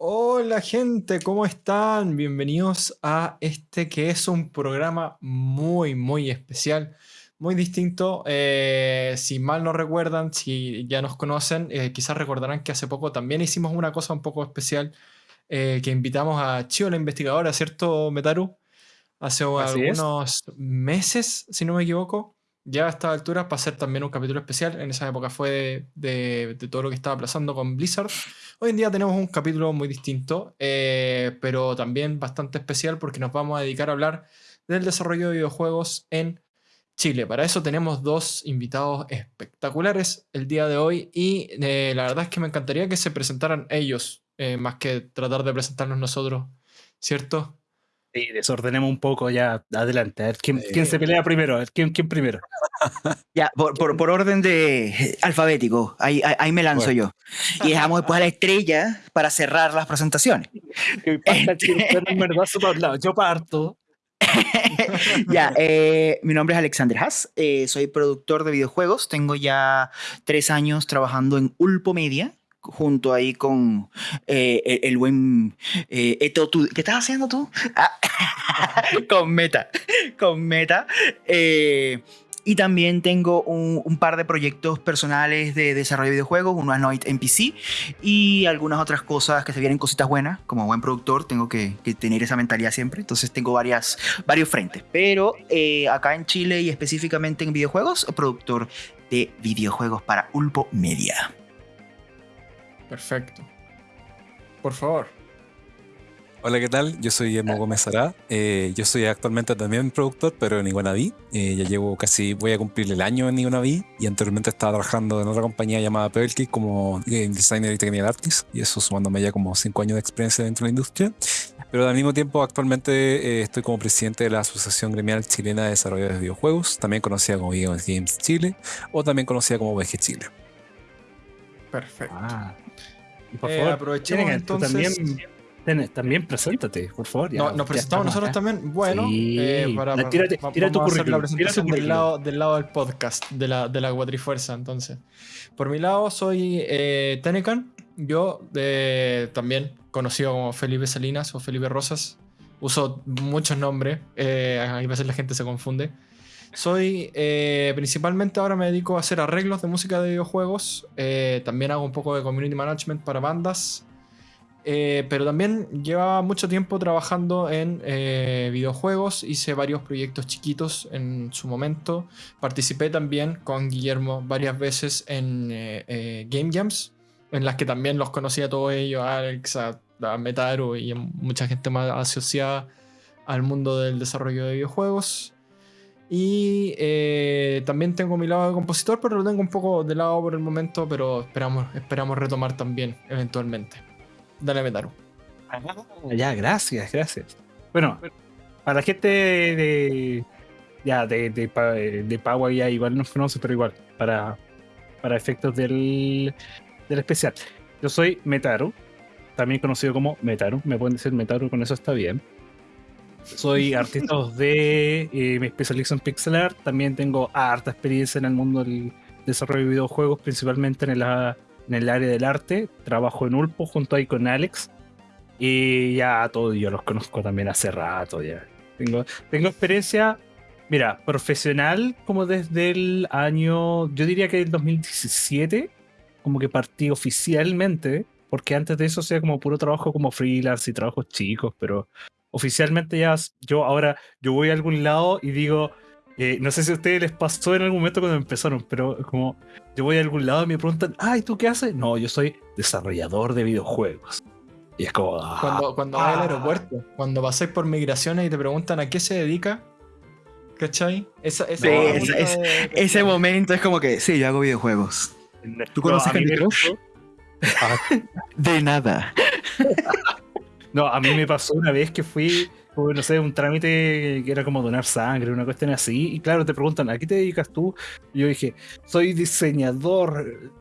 Hola gente, ¿cómo están? Bienvenidos a este que es un programa muy, muy especial, muy distinto. Eh, si mal no recuerdan, si ya nos conocen, eh, quizás recordarán que hace poco también hicimos una cosa un poco especial, eh, que invitamos a Chio, la investigadora, ¿cierto, Metaru? Hace algunos meses, si no me equivoco ya a esta altura para hacer también un capítulo especial. En esa época fue de, todo lo que estaba pasando con Blizzard. Hoy en día tenemos un capítulo muy distinto, eh, pero también bastante especial porque nos vamos a dedicar a hablar del desarrollo de videojuegos en Chile. Para eso tenemos dos invitados espectaculares el día de hoy y eh, la verdad es que me encantaría que se presentaran ellos, eh, más que tratar de presentarnos nosotros, ¿cierto? Sí, desordenemos un poco ya. Adelante. A ver, ¿quién, se pelea primero? ¿quién, quién primero? Ya, por, orden de alfabético. Ahí, ahí, me lanzo yo. Y dejamos después a la estrella para cerrar las presentaciones. Yo parto. ya, eh, mi nombre es Alexander Haas, eh, soy productor de videojuegos, tengo ya tres años trabajando en Ulpo Media, junto ahí con eh, el, buen eh, Eto. ¿Qué estás haciendo tú? Ah, con Meta. Con Meta. Eh, y también tengo un, par de proyectos personales de desarrollo de videojuegos, uno es Noit NPC y algunas otras cosas que se vienen cositas buenas. Como buen productor tengo que, tener esa mentalidad siempre, entonces tengo varias, varios frentes. Pero acá en Chile y específicamente en videojuegos, productor de videojuegos para Ulpo Media. Perfecto. Por favor. Hola, ¿qué tal? Yo soy Emo Gómez Ará. Eh, yo soy actualmente también productor, pero en Iguanaví. Eh, ya llevo casi, voy a cumplir el año en Iguanaví y anteriormente estaba trabajando en otra compañía llamada Pebble como game designer y technical artist, y eso sumándome ya como cinco años de experiencia dentro de la industria. Pero al mismo tiempo, actualmente eh, estoy como presidente de la Asociación Gremial Chilena de Desarrollo de Videojuegos, también conocida como Games Chile o también conocida como VG Chile. Perfecto. Ah. Por eh, favor, aprovechemos entonces. También, también preséntate, por favor. no, nos presentamos nosotros también. Bueno, eh, para, tírate, tu hacer la presentación del lado, del lado del podcast, de la, de la Guatrifuerza. Entonces, por mi lado, soy eh, Tenecan. Yo eh, también conocido como Felipe Salinas o Felipe Rosas. Uso muchos nombres. Eh, a veces la gente se confunde. Soy eh, principalmente ahora me dedico a hacer arreglos de música de videojuegos. Eh, también hago un poco de community management para bandas. Eh, pero también llevaba mucho tiempo trabajando en videojuegos. Hice varios proyectos chiquitos en su momento. Participé también con Guillermo varias veces en Game Jams, en las que también los conocía a todos ellos, a Alex, a, a Metaru y mucha gente más asociada al mundo del desarrollo de videojuegos. Y eh, también tengo mi lado de compositor, pero lo tengo un poco de lado por el momento, pero esperamos, esperamos retomar también eventualmente. Dale, Metaru. Ah, ya, gracias, gracias. Bueno, para la gente de, ya, de, de, de Pagua ya igual nos conoce, pero igual, para, para efectos del, del especial. Yo soy Metaru, también conocido como Metaru, me pueden decir Metaru, con eso está bien. Soy artista 2D, eh, me especializo en pixel art. También tengo harta experiencia en el mundo del desarrollo de videojuegos, principalmente en el, en el área del arte. Trabajo en Ulpo junto ahí con Alex. Y ya todos yo los conozco también hace rato ya. Tengo, tengo experiencia, mira, profesional como desde el año, yo diría que el 2017, como que partí oficialmente, porque antes de eso sea como puro trabajo como freelance y trabajos chicos, pero oficialmente ya yo ahora yo voy a algún lado y digo, eh, no sé si a ustedes les pasó en algún momento cuando empezaron, pero como yo voy a algún lado y me preguntan, ay, ¿tú qué haces? No, yo soy desarrollador de videojuegos. Y es como... Ah, cuando cuando vas al ah". aeropuerto, cuando pasáis por migraciones y te preguntan a qué se dedica, ¿cachai? Esa, ese momento es como que, sí, yo hago videojuegos. ¿Tú conoces no, De nada. No, a mí me pasó una vez que fui, no sé, un trámite que era como donar sangre, una cuestión así. Y claro, te preguntan, ¿a qué te dedicas tú? Y yo dije, soy diseñador.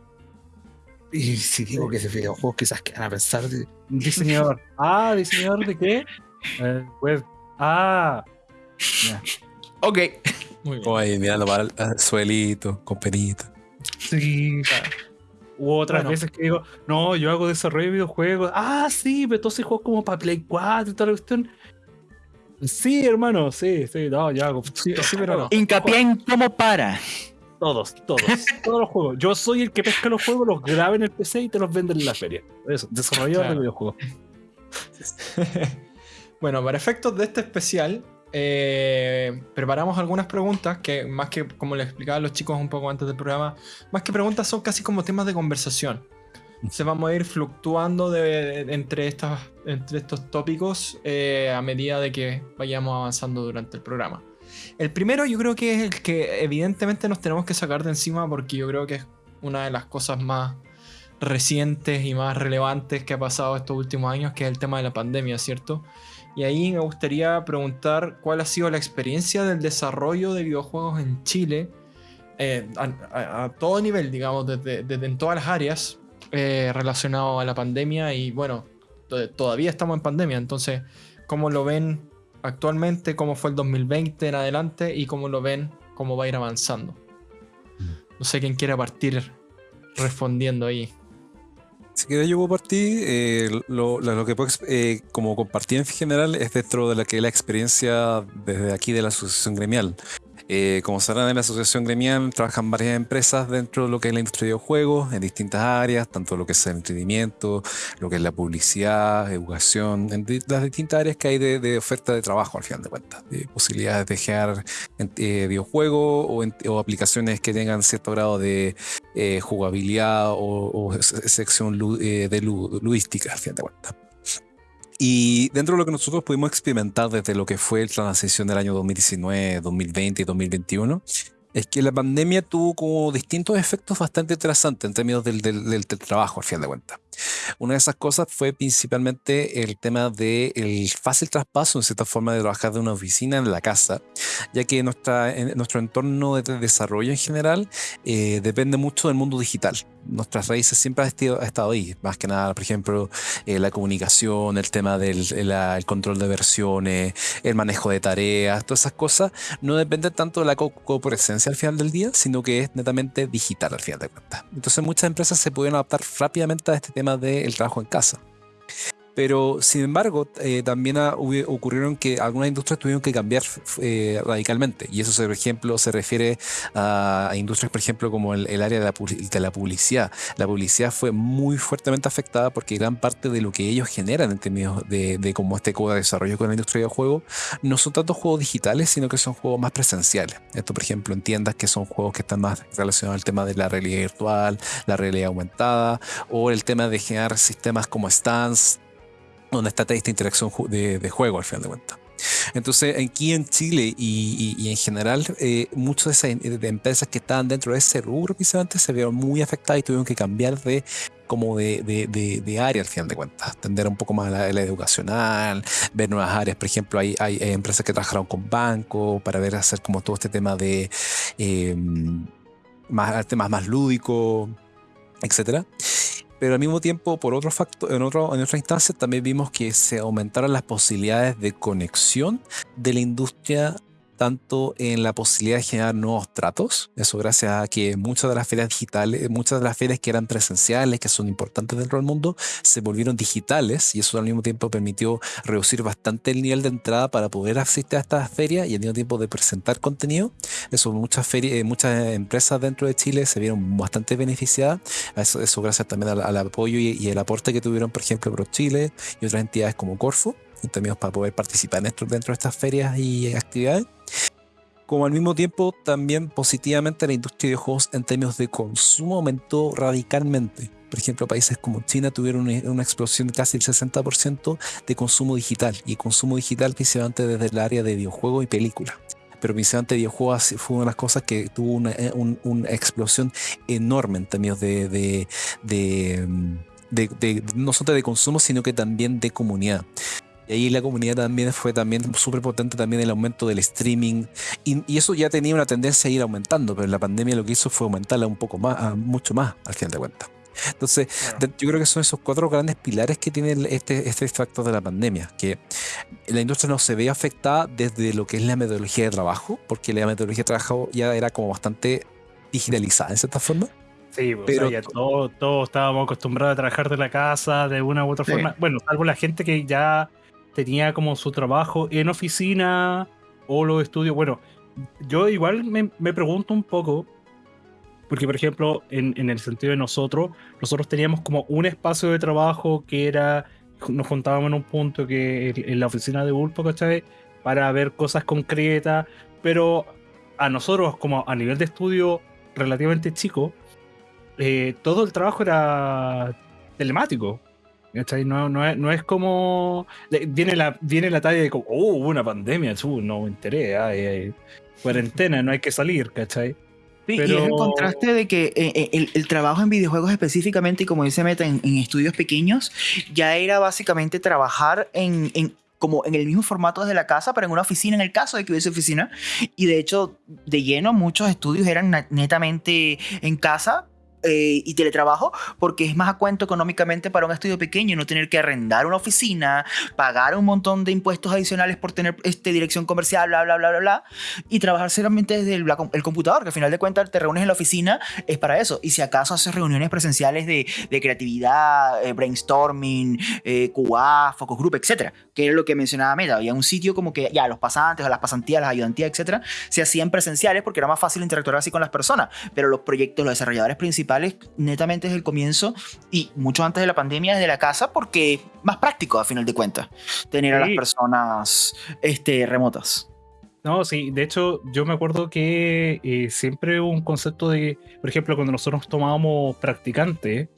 Y si digo que se videojuegos, quizás que van a pensar, diseñador. ah, ¿diseñador de qué? Eh, web. Ah. Ok. Muy bien. Oye, mirando para el suelito, con penita. Sí, Hubo otras veces que digo, no, yo hago desarrollo de videojuegos. Ah, sí, pero entonces juego como para Play 4 y toda la cuestión. Sí, hermano, sí, sí, no, yo hago. Sí, pero no. Hincapié en cómo para. Todos, todos, todos los juegos. Yo soy el que pesca los juegos, los graba en el PC y te los vende en la feria. Eso, desarrollador de videojuegos. bueno, para efectos de este especial, eh, preparamos algunas preguntas que, más que como les explicaba a los chicos un poco antes del programa, más que preguntas son casi como temas de conversación. Se vamos a ir fluctuando entre, estos tópicos eh, a medida de que vayamos avanzando durante el programa. El primero yo creo que es el que evidentemente nos tenemos que sacar de encima porque yo creo que es una de las cosas más recientes y más relevantes que ha pasado estos últimos años, que es el tema de la pandemia, ¿cierto? Y ahí me gustaría preguntar cuál ha sido la experiencia del desarrollo de videojuegos en Chile eh, a, todo nivel, digamos, desde, en todas las áreas eh, relacionado a la pandemia y bueno, todavía estamos en pandemia, entonces, ¿cómo lo ven actualmente? ¿Cómo fue el 2020 en adelante? ¿Y cómo lo ven? ¿Cómo va a ir avanzando? No sé quién quiere partir respondiendo ahí. Si quieres yo puedo partir, eh, lo, que puedo eh, como compartir en general es dentro de la que la experiencia desde aquí de la asociación gremial. Eh, como sabrán, en la asociación gremial trabajan varias empresas dentro de lo que es la industria de videojuegos, en distintas áreas, tanto lo que es el entretenimiento, lo que es la publicidad, educación, en las distintas áreas que hay de, oferta de trabajo al final de cuentas, de posibilidades de crear eh, videojuegos o, aplicaciones que tengan cierto grado de eh, jugabilidad o, sección de ludística al final de cuentas. Y dentro de lo que nosotros pudimos experimentar desde lo que fue la transición del año 2019, 2020 y 2021, es que la pandemia tuvo como distintos efectos bastante interesantes en términos del, del, trabajo, al fin de cuentas. Una de esas cosas fue principalmente el tema del el fácil traspaso, en cierta forma, de trabajar de una oficina en la casa, ya que nuestra, nuestro entorno de desarrollo en general eh, depende mucho del mundo digital. Nuestras raíces siempre han estado, ahí, más que nada, por ejemplo, eh, la comunicación, el tema del el, control de versiones, el manejo de tareas, todas esas cosas, no dependen tanto de la co-presencia al final del día, sino que es netamente digital al final de cuentas. Entonces muchas empresas se pudieron adaptar rápidamente a este tema del trabajo en casa. Pero, sin embargo, eh, también ocurrieron que algunas industrias tuvieron que cambiar eh, radicalmente. Y eso, por ejemplo, se refiere a, industrias, por ejemplo, como el, área de la, publicidad. La publicidad fue muy fuertemente afectada porque gran parte de lo que ellos generan en términos de, de como este de desarrollo con la industria de juegos no son tanto juegos digitales, sino que son juegos más presenciales. Esto, por ejemplo, en tiendas que son juegos que están más relacionados al tema de la realidad virtual, la realidad aumentada, o el tema de generar sistemas como stands donde está esta interacción de, juego al final de cuentas. Entonces, aquí en Chile y, en general, eh, muchas de esas empresas que estaban dentro de ese rubro precisamente se vieron muy afectadas y tuvieron que cambiar de como de, área al final de cuentas, atender un poco más la, la, educacional, ver nuevas áreas, por ejemplo, hay, hay, empresas que trabajaron con bancos para ver hacer como todo este tema de em, más temas más lúdicos, etcétera pero al mismo tiempo, por otro factor, en, otro, en otra instancia, también vimos que se aumentaron las posibilidades de conexión de la industria tanto en la posibilidad de generar nuevos tratos, eso gracias a que muchas de las ferias digitales, muchas de las ferias que eran presenciales, que son importantes dentro del mundo, se volvieron digitales y eso al mismo tiempo permitió reducir bastante el nivel de entrada para poder asistir a estas ferias y al mismo tiempo de presentar contenido. Eso muchas ferias, eh, muchas empresas dentro de Chile se vieron bastante beneficiadas, eso, eso gracias también al, apoyo y, el aporte que tuvieron, por ejemplo, Pro Chile y otras entidades como Corfo en términos para poder participar dentro, dentro de estas ferias y actividades. Como al mismo tiempo, también positivamente la industria de juegos en términos de consumo aumentó radicalmente. Por ejemplo, países como China tuvieron una, explosión de casi el 60% de consumo digital, y consumo digital principalmente desde el área de videojuegos y películas pero principalmente videojuegos fue una de las cosas que tuvo una, eh, una explosión enorme en términos de, de, de, de, no solo de consumo, sino que también de comunidad. Y ahí la comunidad también fue también súper potente también el aumento del streaming. Y, eso ya tenía una tendencia a ir aumentando, pero la pandemia lo que hizo fue aumentarla un poco más, mucho más, al final de cuentas. Entonces, yo creo que son esos cuatro grandes pilares que tiene este, este factor de la pandemia, que la industria no se ve afectada desde lo que es la metodología de trabajo, porque la metodología de trabajo ya era como bastante digitalizada en cierta forma Sí, pues, pero ya todos, estábamos acostumbrados a trabajar de la casa de una u otra forma. Bueno, salvo la gente que ya tenía como su trabajo en oficina o los estudios. Bueno, yo igual me, me pregunto un poco, porque por ejemplo, en, en, el sentido de nosotros, nosotros teníamos como un espacio de trabajo que era, nos juntábamos en un punto que en la oficina de Ulpo, ¿cachai? Para ver cosas concretas, pero a nosotros como a nivel de estudio relativamente chico, eh, todo el trabajo era telemático. No, no, es, no es como. Viene la, viene la talla de como, oh, hubo una pandemia, no me enteré, cuarentena, no hay que salir, ¿cachai? Y es el contraste de que eh, eh, el, trabajo en videojuegos específicamente, y como dice Meta, en, estudios pequeños, ya era básicamente trabajar en, en, como en el mismo formato desde la casa, pero en una oficina, en el caso de que hubiese oficina. Y de hecho, de lleno, muchos estudios eran netamente en casa, eh, y teletrabajo porque es más a cuento económicamente para un estudio pequeño no tener que arrendar una oficina, pagar un montón de impuestos adicionales por tener este, dirección comercial, bla, bla, bla, bla, bla, y trabajar solamente desde el, computador, que al final de cuentas te reúnes en la oficina, es para eso. Y si acaso haces reuniones presenciales de, creatividad, eh, brainstorming, eh, QA, focus group, etcétera, que es lo que mencionaba Meta. Había un sitio como que ya los pasantes, o las pasantías, las ayudantías, etcétera, se hacían presenciales porque era más fácil interactuar así con las personas, pero los proyectos, los desarrolladores principales, netamente desde el comienzo y mucho antes de la pandemia desde la casa porque más práctico a final de cuentas tener a las personas este, remotas. No, sí, de hecho yo me acuerdo que eh, siempre un concepto de, por ejemplo, cuando nosotros tomábamos practicante,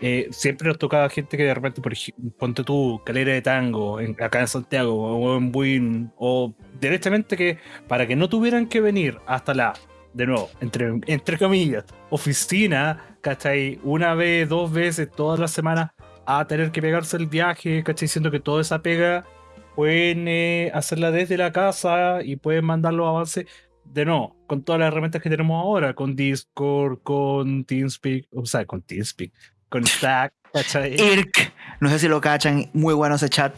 eh, siempre nos tocaba gente que de repente, por ejemplo, ponte tú, calera de tango, acá en Santiago, o en Buin, o directamente que para que no tuvieran que venir hasta la de nuevo, entre, entre comillas, oficina, ¿cachai? Una vez, dos veces, todas las semanas a tener que pegarse el viaje, ¿cachai? Siendo que toda esa pega pueden eh, hacerla desde la casa y pueden mandar los avances de nuevo, con todas las herramientas que tenemos ahora, con Discord, con TeamSpeak, o sea, con TeamSpeak, con Slack, ¿cachai? IRC, no sé si lo cachan, muy bueno ese chat.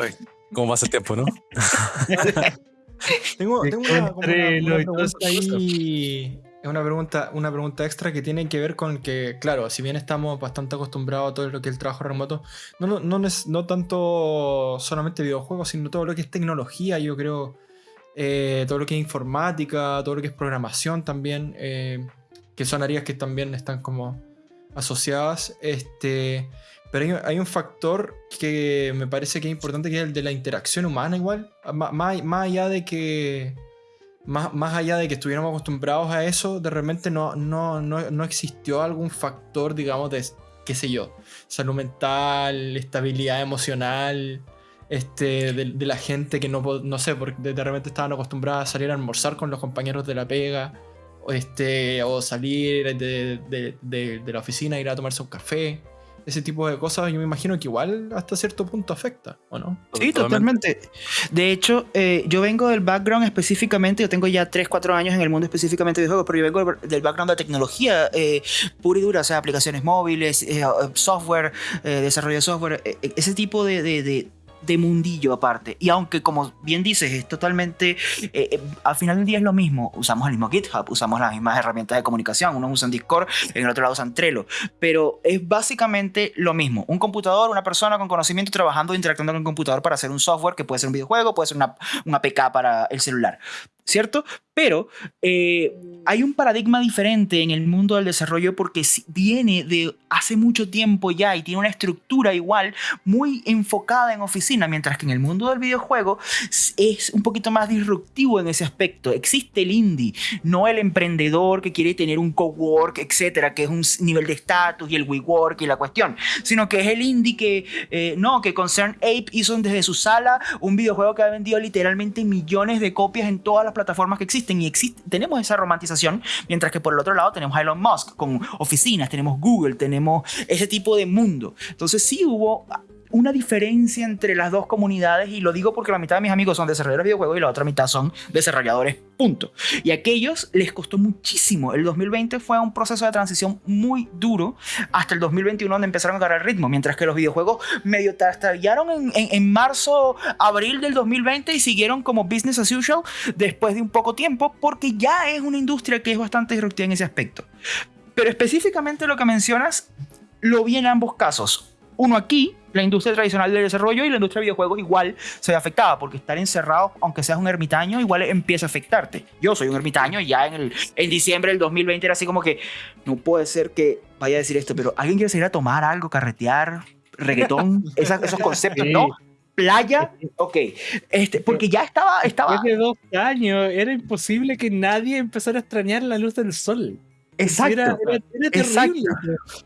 Ay, ¿Cómo va ese tiempo, no? tengo, una, pregunta ahí, una pregunta, una pregunta extra que tiene que ver con que, claro, si bien estamos bastante acostumbrados a todo lo que es el trabajo remoto, no, no, no, no tanto solamente videojuegos, sino todo lo que es tecnología, yo creo, eh, todo lo que es informática, todo lo que es programación también, eh, que son áreas que también están como asociadas. Este, pero hay, un factor que me parece que es importante, que es el de la interacción humana igual. Más, allá de que... Más, más, allá de que estuviéramos acostumbrados a eso, de repente no, no, no, no existió algún factor, digamos, de, qué sé yo, salud mental, estabilidad emocional, este, de, la gente que no, no sé, porque de repente estaban acostumbrados a salir a almorzar con los compañeros de la pega, este, o salir de, la oficina, ir a tomarse un café ese tipo de cosas, yo me imagino que igual hasta cierto punto afecta, ¿o no? Sí, totalmente. De hecho, eh, yo vengo del background específicamente, yo tengo ya 3, 4 años en el mundo específicamente de juegos, pero yo vengo del background de tecnología eh, pura y dura, o sea, aplicaciones móviles, eh, software, desarrollo de software, ese tipo de mundillo aparte. Y aunque, como bien dices, es totalmente. Eh, eh, al final del día es lo mismo. Usamos el mismo GitHub, usamos las mismas herramientas de comunicación. Unos usan Discord, en el otro lado usan Trello. Pero es básicamente lo mismo. Un computador, una persona con conocimiento trabajando, interactuando con un computador para hacer un software que puede ser un videojuego, puede ser una, una APK para el celular. ¿Cierto? Pero eh, hay un paradigma diferente en el mundo del desarrollo porque viene de hace mucho tiempo ya y tiene una estructura igual muy enfocada en oficina, mientras que en el mundo del videojuego es un poquito más disruptivo en ese aspecto. Existe el indie, no el emprendedor que quiere tener un cowork, etcétera, que es un nivel de estatus y el WeWork y la cuestión, sino que es el indie que, eh, no, que Concern Ape hizo desde su sala un videojuego que ha vendido literalmente millones de copias en todas las plataformas que existen y tenemos esa romantización, mientras que por el otro lado tenemos a Elon Musk con oficinas, tenemos Google, tenemos ese tipo de mundo. Entonces sí hubo una diferencia entre las dos comunidades y lo digo porque la mitad de mis amigos son desarrolladores de videojuegos y la otra mitad son desarrolladores, punto. Y aquellos les costó muchísimo. El 2020 fue un proceso de transición muy duro hasta el 2021 donde empezaron a agarrar el ritmo, mientras que los videojuegos medio trastallaron en, en, marzo, abril del 2020 y siguieron como business as usual después de un poco tiempo porque ya es una industria que es bastante disruptiva en ese aspecto. pero específicamente lo que mencionas, lo vi en ambos casos. Uno aquí, la industria tradicional del desarrollo y la industria de videojuegos igual se ve afectada porque estar encerrado, aunque seas un ermitaño, igual empieza a afectarte. Yo soy un ermitaño y ya en, el, en diciembre del 2020 era así como que no puede ser que vaya a decir esto, pero alguien quiere salir a tomar algo, carretear, reggaetón, esos conceptos, ¿no? playa, ok. Este, porque ya estaba. estaba... Después de dos años era imposible que nadie empezara a extrañar la luz del sol. Exacto. Era, terrible.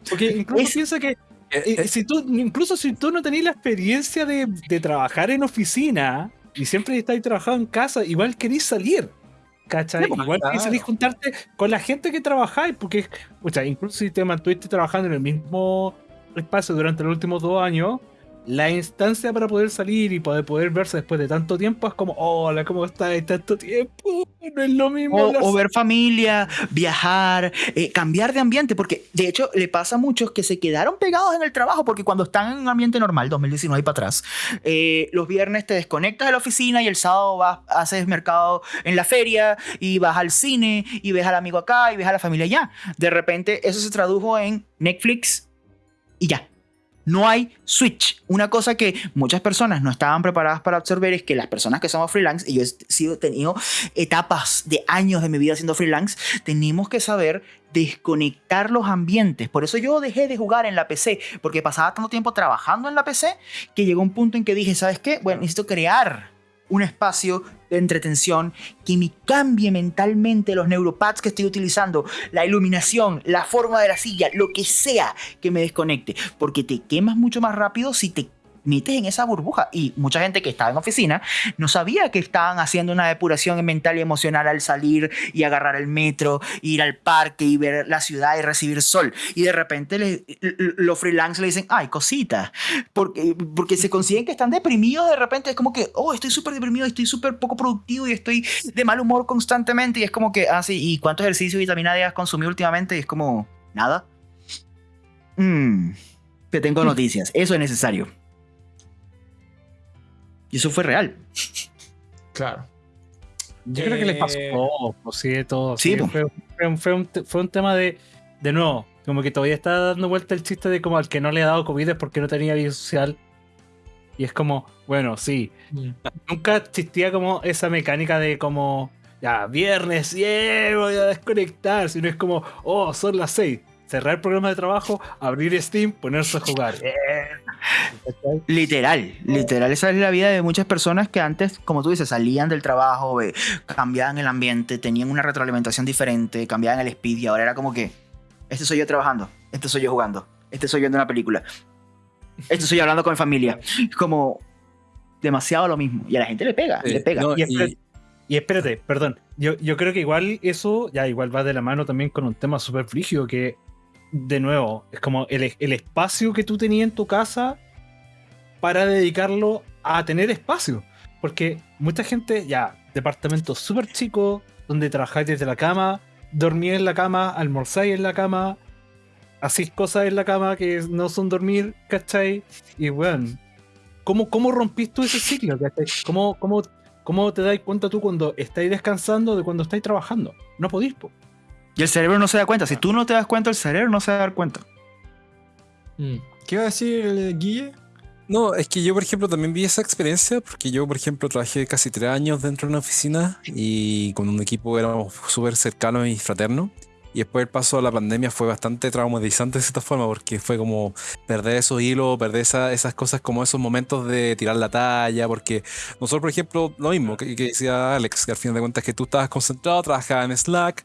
Porque incluso piensa que. Eh, eh, si tú, incluso si tú no tenías la experiencia de, de trabajar en oficina y siempre estás trabajando en casa, igual querís salir. ¿Cachai? Pues, igual querís salir juntarte con la gente que trabajáis, porque, sea, incluso si te mantuviste trabajando en el mismo espacio durante los últimos dos años, la instancia para poder salir y poder, poder verse después de tanto tiempo es como, hola, ¿cómo estás? Tanto tiempo, no es lo mismo. O, ver familia, viajar, eh, cambiar de ambiente, porque de hecho le pasa a muchos que se quedaron pegados en el trabajo, porque cuando están en un ambiente normal, 2019 y para atrás, eh, los viernes te desconectas de la oficina y el sábado vas, haces mercado en la feria y vas al cine y ves al amigo acá y ves a la familia allá. De repente eso se tradujo en Netflix y ya no hay switch. Una cosa que muchas personas no estaban preparadas para absorber es que las personas que somos freelance, y yo he sido, tenido etapas de años de mi vida siendo freelance, tenemos que saber desconectar los ambientes. Por eso yo dejé de jugar en la PC, porque pasaba tanto tiempo trabajando en la PC que llegó un punto en que dije, ¿sabes qué? Bueno, necesito crear un espacio de entretención que me cambie mentalmente los neuropads que estoy utilizando, la iluminación, la forma de la silla, lo que sea que me desconecte, porque te quemas mucho más rápido si te metes en esa burbuja. Y mucha gente que estaba en oficina no sabía que estaban haciendo una depuración mental y emocional al salir y agarrar el metro, ir al parque y ver la ciudad y recibir sol. Y de repente los freelance le dicen, ay, cosita, porque, porque se consiguen que están deprimidos de repente. Es como que, oh, estoy súper deprimido, estoy súper poco productivo y estoy de mal humor constantemente. Y es como que, ah, sí, ¿y cuánto ejercicio y vitamina D has consumido últimamente? Y es como, nada. Mmm, te tengo noticias. Eso es necesario. Y eso fue real. Claro. Yo creo que les pasó eh, todo, sí, todo. Sí, fue, fue, un, tema de, de nuevo, como que todavía está dando vuelta el chiste de como al que no le ha dado COVID es porque no tenía vida social. Y es como, bueno, sí. Mm. Nunca existía como esa mecánica de como, ya, viernes, yeah, voy a desconectar. Sino es como, oh, son las seis cerrar el programa de trabajo, abrir Steam, ponerse a jugar. literal, literal. Esa es la vida de muchas personas que antes, como tú dices, salían del trabajo, cambiaban el ambiente, tenían una retroalimentación diferente, cambiaban el speed y ahora era como que, este soy yo trabajando, este soy yo jugando, este soy yo viendo una película, este soy yo hablando con mi familia. Como demasiado lo mismo. Y a la gente le pega, le pega. y, espérate, perdón. Yo, yo creo que igual eso ya igual va de la mano también con un tema súper frígido que de nuevo, es como el, espacio que tú tenías en tu casa para dedicarlo a tener espacio. Porque mucha gente, ya, departamento súper chico, donde trabajáis desde la cama, dormís en la cama, almorzáis en la cama, hacéis cosas en la cama que no son dormir, ¿cachai? Y bueno, ¿cómo, cómo rompís tú ese ciclo? ¿Cómo, cómo, ¿Cómo te das cuenta tú cuando estáis descansando de cuando estáis trabajando? No podís, po. Y el cerebro no se da cuenta. Si tú no te das cuenta, el cerebro no se va a dar cuenta. Mm. ¿Qué iba a decir el Guille? No, es que yo, por ejemplo, también vi esa experiencia, porque yo, por ejemplo, trabajé casi tres años dentro de una oficina y con un equipo éramos súper cercanos y fraternos. Y después el paso a la pandemia fue bastante traumatizante de cierta forma, porque fue como perder esos hilos, perder esas cosas como esos momentos de tirar la talla, porque nosotros, por ejemplo, lo mismo que, que decía Alex, que al final de cuentas que tú estabas concentrado, trabajabas en Slack,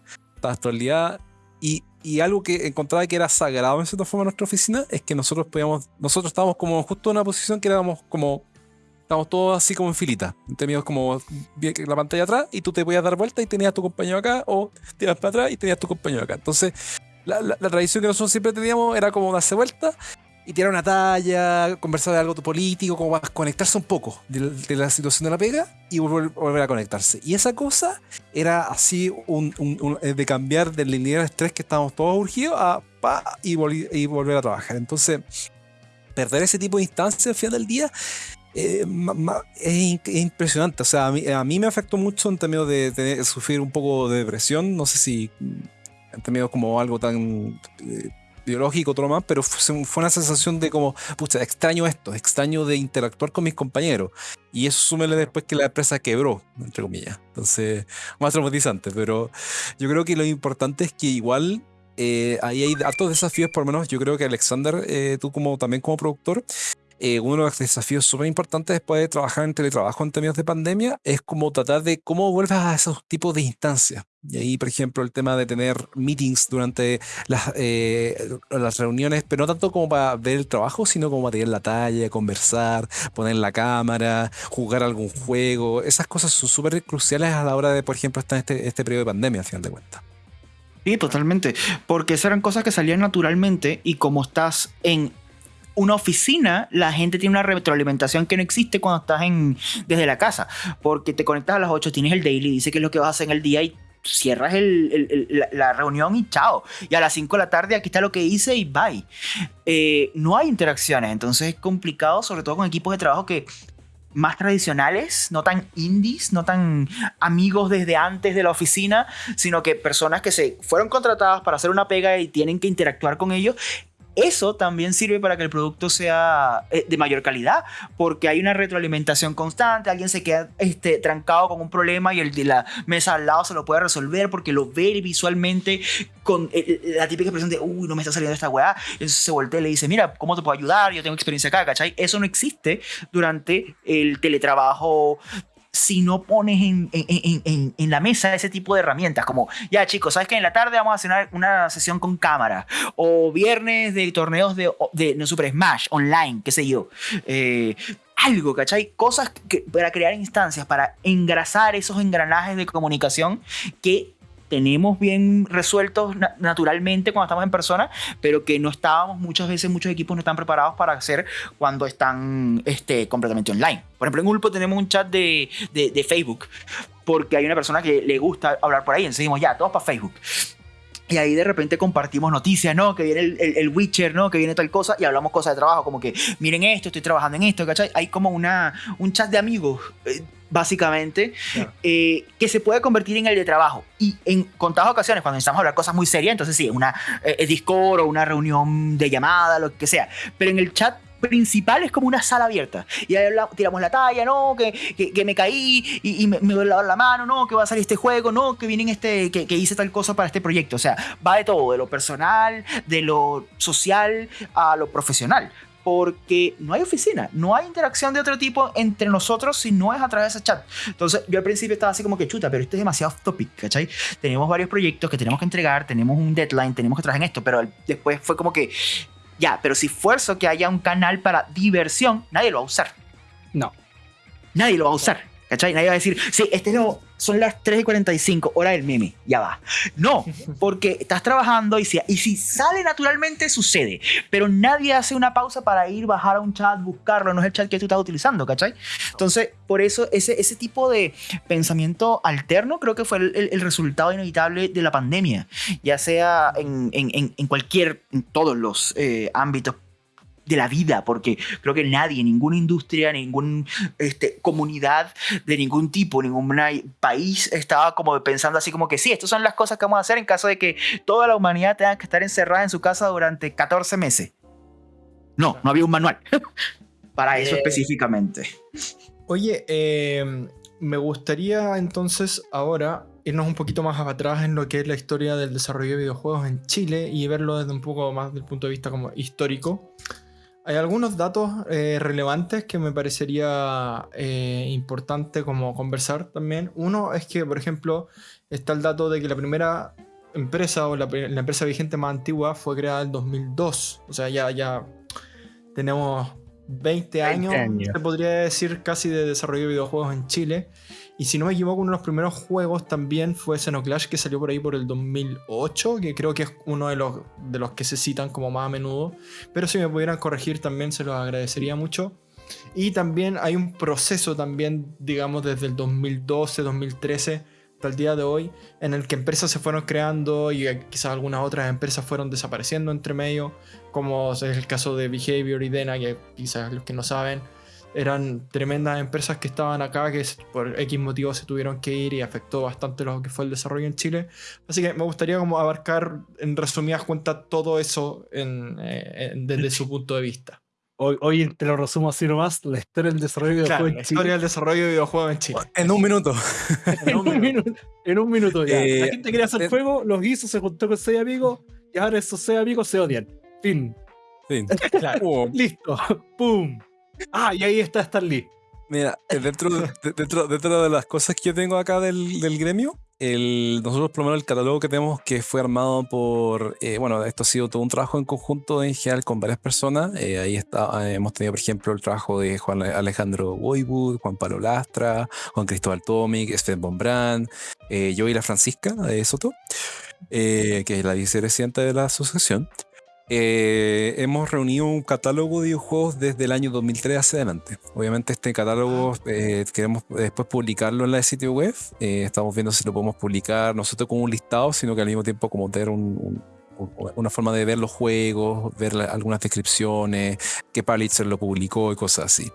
día. Y, y, algo que encontraba que era sagrado en cierta forma en nuestra oficina es que nosotros podíamos, nosotros estábamos como justo en una posición que éramos como, estábamos todos así como en filita. Teníamos como la pantalla atrás y tú te podías dar vuelta y tenías a tu compañero acá o tiras para atrás y tenías a tu compañero acá. Entonces, la, la, la, tradición que nosotros siempre teníamos era como darse vuelta y tirar una talla, conversar de algo político, como conectarse un poco de, la situación de la pega y volver, a conectarse. Y esa cosa era así un, eh, de cambiar del lineal estrés que estábamos todos urgidos a pa y, y, volver a trabajar. Entonces, perder ese tipo de instancias al final del día eh, es, impresionante. O sea, a mí, me afectó mucho en términos de, sufrir un poco de depresión. No sé si en términos como algo tan eh, biológico, otro más, pero fue, una sensación de como, pucha, extraño esto, extraño de interactuar con mis compañeros. Y eso súmele después que la empresa quebró, entre comillas. Entonces, más traumatizante, pero yo creo que lo importante es que igual eh, ahí hay altos desafíos, por lo menos yo creo que Alexander, eh, tú como también como productor, eh, uno de los desafíos súper importantes después de trabajar en teletrabajo en términos de pandemia es como tratar de cómo vuelvas a esos tipos de instancias. Y ahí, por ejemplo, el tema de tener meetings durante las, eh, las reuniones, pero no tanto como para ver el trabajo, sino como para tirar la talla, conversar, poner la cámara, jugar algún juego. Esas cosas son súper cruciales a la hora de, por ejemplo, estar en este, este periodo de pandemia, al final de cuentas. Sí, totalmente. Porque esas eran cosas que salían naturalmente y como estás en una oficina, la gente tiene una retroalimentación que no existe cuando estás en, desde la casa. Porque te conectas a las 8, tienes el daily, dice qué es lo que vas a hacer en el día y cierras la, reunión y chao. Y a las 5 de la tarde aquí está lo que hice y bye. Eh, no hay interacciones, entonces es complicado, sobre todo con equipos de trabajo que más tradicionales, no tan indies, no tan amigos desde antes de la oficina, sino que personas que se fueron contratadas para hacer una pega y tienen que interactuar con ellos eso también sirve para que el producto sea eh, de mayor calidad, porque hay una retroalimentación constante, alguien se queda este, trancado con un problema y el de la mesa al lado se lo puede resolver porque lo ve visualmente con eh, eh, la típica expresión de, uy, no me está saliendo esta weá, entonces se voltea y le dice, mira, ¿cómo te puedo ayudar? Yo tengo experiencia acá, ¿cachai? Eso no existe durante el teletrabajo si no pones en, en, en, en, la mesa ese tipo de herramientas, como, ya chicos, ¿sabes que en la tarde vamos a hacer una, sesión con cámara? O viernes de torneos de, de Super Smash online, qué sé yo. Eh, algo, ¿cachai? Cosas para crear instancias, para engrasar esos engranajes de comunicación que tenemos bien resueltos naturalmente cuando estamos en persona, pero que no estábamos muchas veces, muchos equipos no están preparados para hacer cuando están este, completamente online. Por ejemplo, en Ulpo tenemos un chat de, de, Facebook, porque hay una persona que le gusta hablar por ahí, entonces decimos, ya, todos para Facebook. Y ahí de repente compartimos noticias, ¿no? Que viene el, el, Witcher, ¿no? Que viene tal cosa y hablamos cosas de trabajo, como que miren esto, estoy trabajando en esto, ¿cachai? Hay como una, un chat de amigos. Eh, básicamente, eh, que se puede convertir en el de trabajo. Y en contadas ocasiones, cuando necesitamos hablar cosas muy serias, entonces sí, una eh, Discord o una reunión de llamada, lo que sea. Pero en el chat principal es como una sala abierta. Y ahí tiramos la talla, no, que, que, me caí y, me, me la mano, no, que va a salir este juego, no, que vienen este, que, que, hice tal cosa para este proyecto. O sea, va de todo, de lo personal, de lo social a lo profesional porque no hay oficina, no hay interacción de otro tipo entre nosotros si no es a través de ese chat. Entonces, yo al principio estaba así como que chuta, pero esto es demasiado off topic, ¿cachai? Tenemos varios proyectos que tenemos que entregar, tenemos un deadline, tenemos que trabajar en esto, pero después fue como que, ya, pero si fuerzo que haya un canal para diversión, nadie lo va a usar. No. Nadie lo va a usar. ¿Cachai? Nadie va a decir, sí, este no, son las 3 y 45, hora del meme, ya va. No, porque estás trabajando y si, y si sale naturalmente, sucede. Pero nadie hace una pausa para ir, bajar a un chat, buscarlo, no es el chat que tú estás utilizando, ¿cachai? Entonces, por eso, ese, ese tipo de pensamiento alterno creo que fue el, el, resultado inevitable de la pandemia, ya sea en, en, en cualquier, en todos los eh, ámbitos de la vida, porque creo que nadie, ninguna industria, ninguna este, comunidad de ningún tipo, ningún país estaba como pensando así como que sí, estas son las cosas que vamos a hacer en caso de que toda la humanidad tenga que estar encerrada en su casa durante 14 meses. No, no había un manual para eso eh, específicamente. Oye, em, me gustaría entonces ahora irnos un poquito más atrás en lo que es la historia del desarrollo de videojuegos en Chile y verlo desde un poco más del punto de vista como histórico. Hay algunos datos eh, relevantes que me parecería eh, importante como conversar también. Uno es que, por ejemplo, está el dato de que la primera empresa o la, empresa vigente más antigua fue creada en 2002. O sea, ya, ya tenemos 20 años, se podría decir, casi de desarrollo de videojuegos en Chile. Y si no me equivoco, uno de los primeros juegos también fue Xenoclash, que salió por ahí por el 2008, que creo que es uno de los, de los que se citan como más a menudo. Pero si me pudieran corregir también se los agradecería mucho. Y también hay un proceso también, digamos, desde el 2012, 2013 hasta el día de hoy, en el que empresas se fueron creando y quizás algunas otras empresas fueron desapareciendo entre medio, como es el caso de Behavior y Dena, que quizás los que no saben, eran tremendas empresas que estaban acá, que por X motivos se tuvieron que ir y afectó bastante lo que fue el desarrollo en Chile. Así que me gustaría como abarcar en resumidas cuentas todo eso eh, desde su punto de vista. Hoy, hoy, te lo resumo así nomás, la historia del desarrollo de videojuegos en Chile. La historia del desarrollo de videojuegos en Chile. En un minuto. en, un minuto. en un minuto ya. la eh, gente quería hacer fuego, eh, los hizo, se juntó con seis amigos y ahora esos seis amigos se odian. Fin. Fin. Claro. Listo. ¡Pum! Ah, y ahí está Stan Lee. Mira, eh, dentro de, dentro, dentro de las cosas que yo tengo acá del, del gremio, el, nosotros por lo menos el catálogo que tenemos que fue armado por, eh, bueno, esto ha sido todo un trabajo en conjunto en general con varias personas. Eh, ahí está, hemos tenido por ejemplo el trabajo de Juan Alejandro Woywood, Juan Pablo Lastra, Juan Cristóbal Tomic, Sven Bombrán, yo y la Francisca de Soto, que es la vicepresidenta de la asociación. Eh, hemos reunido un catálogo de videojuegos desde el año 2003 hacia adelante. Obviamente este catálogo ah. eh, queremos después publicarlo en la sitio web. Eh, estamos viendo si lo podemos publicar no solo como un listado, sino que al mismo tiempo como tener una forma de ver los juegos, ver algunas descripciones, qué publisher lo publicó y cosas así.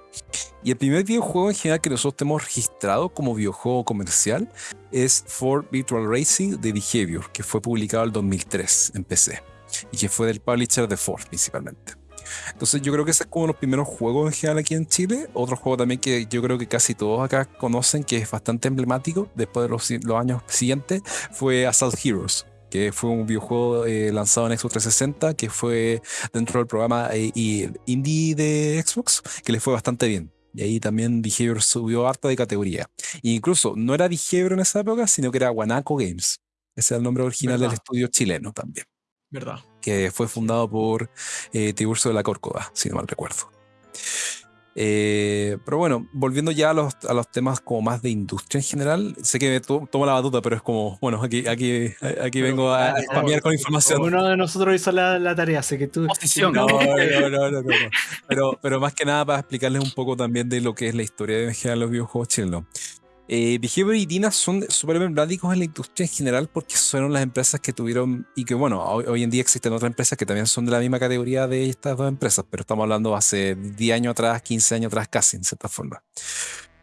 Y el primer videojuego en general que nosotros hemos registrado como videojuego comercial es Ford Virtual Racing de Behavior, que fue publicado en 2003 en PC y que fue del publisher de Ford principalmente. Entonces yo creo que ese es como los primeros juegos en general aquí en Chile. Otro juego también que yo creo que casi todos acá conocen, que es bastante emblemático después de los, los años siguientes, fue Assault Heroes que fue un videojuego eh, lanzado en Xbox 360, que fue dentro del programa eh, indie de Xbox, que le fue bastante bien. Y ahí también Behavior subió harta de categoría. E incluso no era Behavior en esa época, sino que era Guanaco Games. Ese es el nombre original del estudio chileno también. ¿Verdad? Que fue fundado por eh, Tiburcio de la Córcova, si no mal recuerdo. Eh, pero bueno, volviendo ya a los, a los temas como más de industria en general, sé que me tomo la batuta, pero es como, bueno, aquí, aquí, aquí vengo a, a con información. Uno de nosotros hizo la, la tarea, sé que tú... Posición. No, no, no, no, Pero, pero más que nada para explicarles un poco también de lo que es la historia de los videojuegos chilenos. Eh, Behavior y Dina son súper emblemáticos en la industria en general porque fueron las empresas que tuvieron, y que bueno, hoy, en día existen otras empresas que también son de la misma categoría de estas dos empresas, pero estamos hablando hace 10 años atrás, 15 años atrás casi, en cierta forma.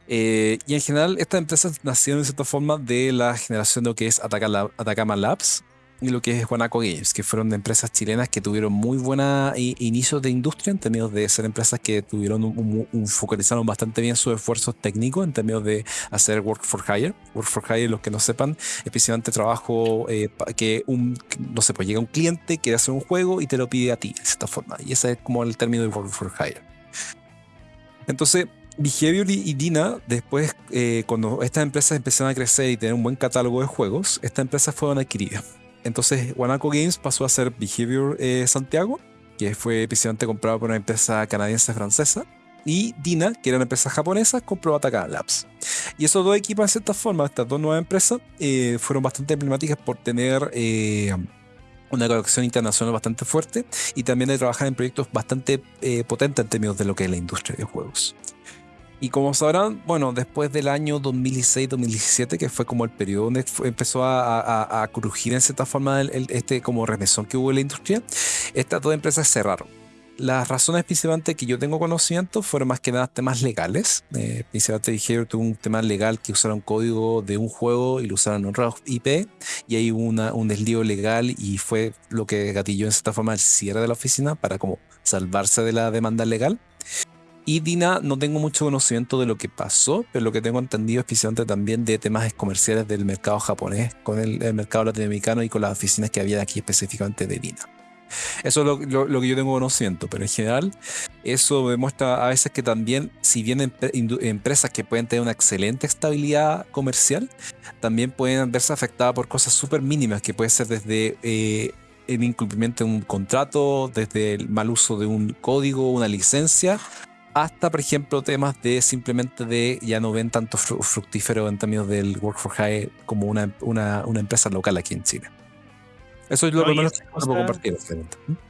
Eh, y en general estas empresas nacieron en cierta forma de la generación de lo que es Atacama Labs, y lo que es Guanaco Games, que fueron de empresas chilenas que tuvieron muy buena inicios de industria en términos de ser empresas que tuvieron un, focalizaron bastante bien sus esfuerzos técnicos en términos de hacer work for hire. Work for hire, los que no sepan, especialmente trabajo eh, que un, no sé, pues llega un cliente, quiere hacer un juego y te lo pide a ti, de esta forma. Y ese es como el término de work for hire. Entonces, Behavior y Dina, después, eh, cuando estas empresas empezaron a crecer y tener un buen catálogo de juegos, estas empresas fueron adquiridas. Entonces, Guanaco Games pasó a ser Behavior eh, Santiago, que fue precisamente comprado por una empresa canadiense-francesa. Y Dina, que era una empresa japonesa, compró Atacama Labs. Y esos dos equipos, de cierta forma, estas dos nuevas empresas, eh, fueron bastante emblemáticas por tener eh, una conexión internacional bastante fuerte y también de trabajar en proyectos bastante potentes en términos de lo que es la industria de juegos. Y como sabrán, bueno, después del año 2016-2017, que fue como el periodo donde empezó a, a, crujir en cierta forma el, este como remesón que hubo en la industria, estas dos empresas cerraron. Las razones principalmente que yo tengo conocimiento fueron más que nada temas legales. Eh, principalmente dijeron tuvo un tema legal que usaron código de un juego y lo usaron en otra IP y hay una, un deslío legal y fue lo que gatilló en cierta forma el cierre de la oficina para como salvarse de la demanda legal. Y Dina, no tengo mucho conocimiento de lo que pasó, pero lo que tengo entendido especialmente también de temas comerciales del mercado japonés, con el, mercado latinoamericano y con las oficinas que había aquí específicamente de Dina. Eso es lo, que yo tengo conocimiento, pero en general eso demuestra a veces que también, si bien empresas que pueden tener una excelente estabilidad comercial, también pueden verse afectadas por cosas súper mínimas, que puede ser desde eh, el incumplimiento de un contrato, desde el mal uso de un código, una licencia, hasta, por ejemplo, temas de simplemente de ya no ven tanto fructífero en términos del Work for Hire como una, una, una empresa local aquí en Chile. Eso es lo que que puedo compartir.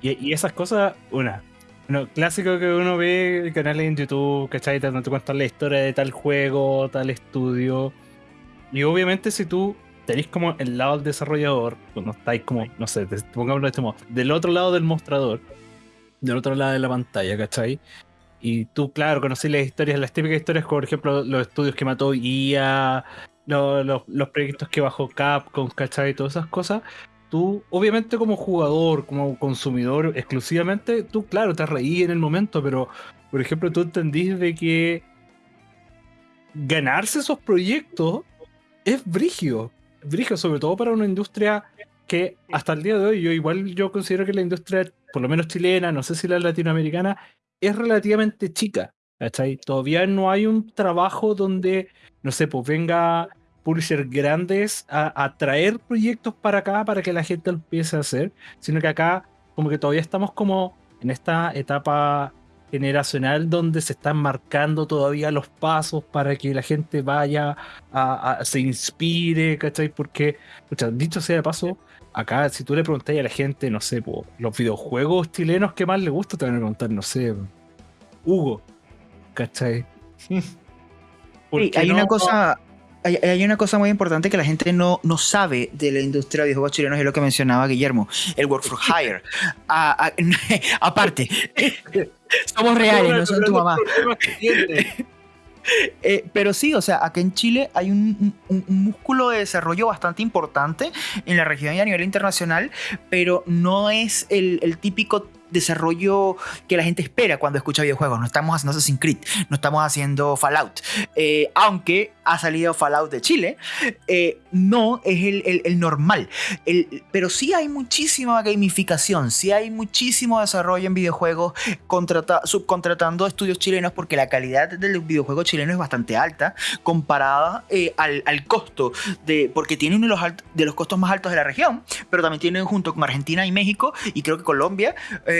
Y, y, esas cosas, una. Bueno, clásico que uno ve canales en YouTube, ¿cachai? Donde te cuentan la historia de tal juego, tal estudio. Y obviamente, si tú tenéis como el lado del desarrollador, cuando estáis como, no sé, pongámoslo de este modo, del otro lado del mostrador, del otro lado de la pantalla, ¿cachai? Y tú, claro, conocí las historias, las típicas historias, por ejemplo, los estudios que mató IA, los, los, proyectos que bajó Capcom, ¿cachai? Y todas esas cosas. Tú, obviamente, como jugador, como consumidor exclusivamente, tú, claro, te reí en el momento, pero, por ejemplo, tú entendís de que ganarse esos proyectos es brigio. Brigio, sobre todo para una industria que hasta el día de hoy, yo igual yo considero que la industria, por lo menos chilena, no sé si la latinoamericana, es relativamente chica. ¿cachai? Todavía no hay un trabajo donde, no sé, pues venga publishers grandes a, traer proyectos para acá para que la gente lo empiece a hacer, sino que acá como que todavía estamos como en esta etapa generacional donde se están marcando todavía los pasos para que la gente vaya a, se inspire, ¿cachai? Porque, dicho sea de paso, acá si tú le preguntas a la gente, no sé, los videojuegos chilenos que más le gusta, te van a preguntar, no sé, Hugo, ¿cachai? hay una cosa, hay, una cosa muy importante que la gente no, no sabe de la industria de videojuegos chilenos, es lo que mencionaba Guillermo, el work for hire. aparte, somos reales, no son tu mamá. Eh, pero sí, o sea, aquí en Chile hay un, músculo de desarrollo bastante importante en la región y a nivel internacional, pero no es el, el típico desarrollo que la gente espera cuando escucha videojuegos. No estamos haciendo Assassin's Creed, no estamos haciendo Fallout. Eh, aunque ha salido Fallout de Chile, eh, no es el, normal. pero sí hay muchísima gamificación, sí hay muchísimo desarrollo en videojuegos subcontratando estudios chilenos porque la calidad del videojuego chileno es bastante alta comparada eh, al, costo de porque tiene uno de los, de los costos más altos de la región, pero también tiene junto con Argentina y México y creo que Colombia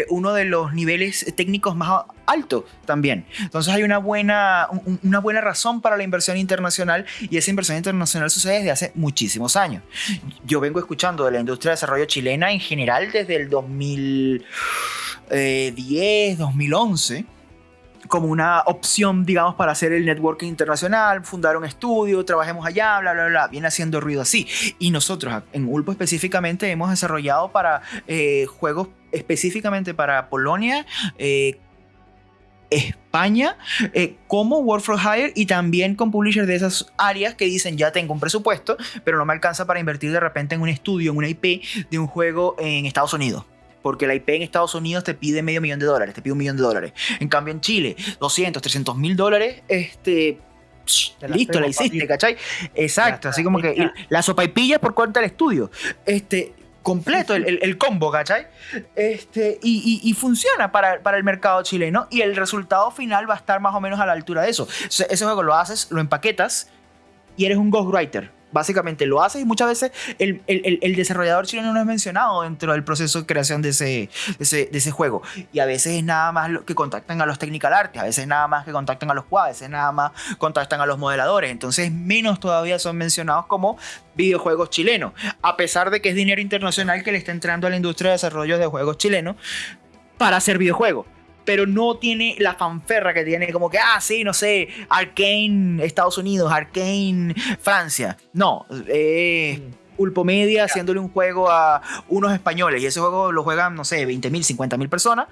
uno de los niveles técnicos más altos también. Entonces hay una buena, una buena razón para la inversión internacional y esa inversión internacional sucede desde hace muchísimos años. Yo vengo escuchando de la industria de desarrollo chilena en general desde el 2010, 2011 como una opción, digamos, para hacer el networking internacional, fundar un estudio, trabajemos allá, bla, bla, bla. Viene haciendo ruido así. Y nosotros en Ulpo específicamente hemos desarrollado para eh, juegos específicamente para Polonia, eh, España eh, como Work for Hire y también con publishers de esas áreas que dicen ya tengo un presupuesto, pero no me alcanza para invertir de repente en un estudio, en una IP de un juego en Estados Unidos porque la IP en Estados Unidos te pide medio millón de dólares, te pide un millón de dólares. En cambio en Chile, 200, 300 mil dólares, este... listo, la hiciste, ¿cachai? Exacto, así como que la sopa y pilla por cuenta del estudio. Este, completo el, combo, ¿cachai? Este, y, funciona para, para, el mercado chileno y el resultado final va a estar más o menos a la altura de eso. Ese juego lo haces, lo empaquetas y eres un ghostwriter básicamente lo hace y muchas veces el, desarrollador chileno no es mencionado dentro del proceso de creación de ese, ese, juego. Y a veces es nada más que contactan a los technical artists, a veces nada más que contactan a los quad, a veces nada más contactan a los modeladores. Entonces menos todavía son mencionados como videojuegos chilenos, a pesar de que es dinero internacional que le está entrando a la industria de desarrollo de juegos chilenos para hacer videojuegos pero no tiene la fanferra que tiene como que, ah, sí, no sé, Arkane Estados Unidos, Arkane Francia. No, eh, Pulpo Media haciéndole un juego a unos españoles y ese juego lo juegan, no sé, 20 mil, 50 mil personas.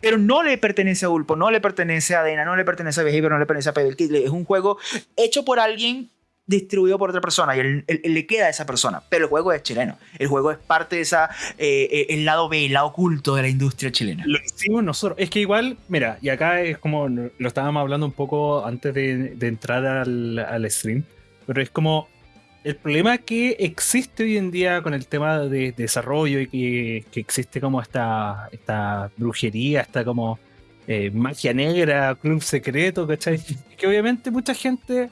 Pero no le pertenece a Ulpo, no le pertenece a Dena, no le pertenece a Behavior, no le pertenece a Pedal Es un juego hecho por alguien distribuido por otra persona y él, le queda a esa persona. Pero el juego es chileno. El juego es parte de esa, eh, eh, el lado B, el lado oculto de la industria chilena. Lo hicimos nosotros. Es que igual, mira, y acá es como lo estábamos hablando un poco antes de, entrar al, al, stream, pero es como el problema que existe hoy en día con el tema de, desarrollo y que, que, existe como esta, esta brujería, esta como eh, magia negra, club secreto, ¿cachai? Es que obviamente mucha gente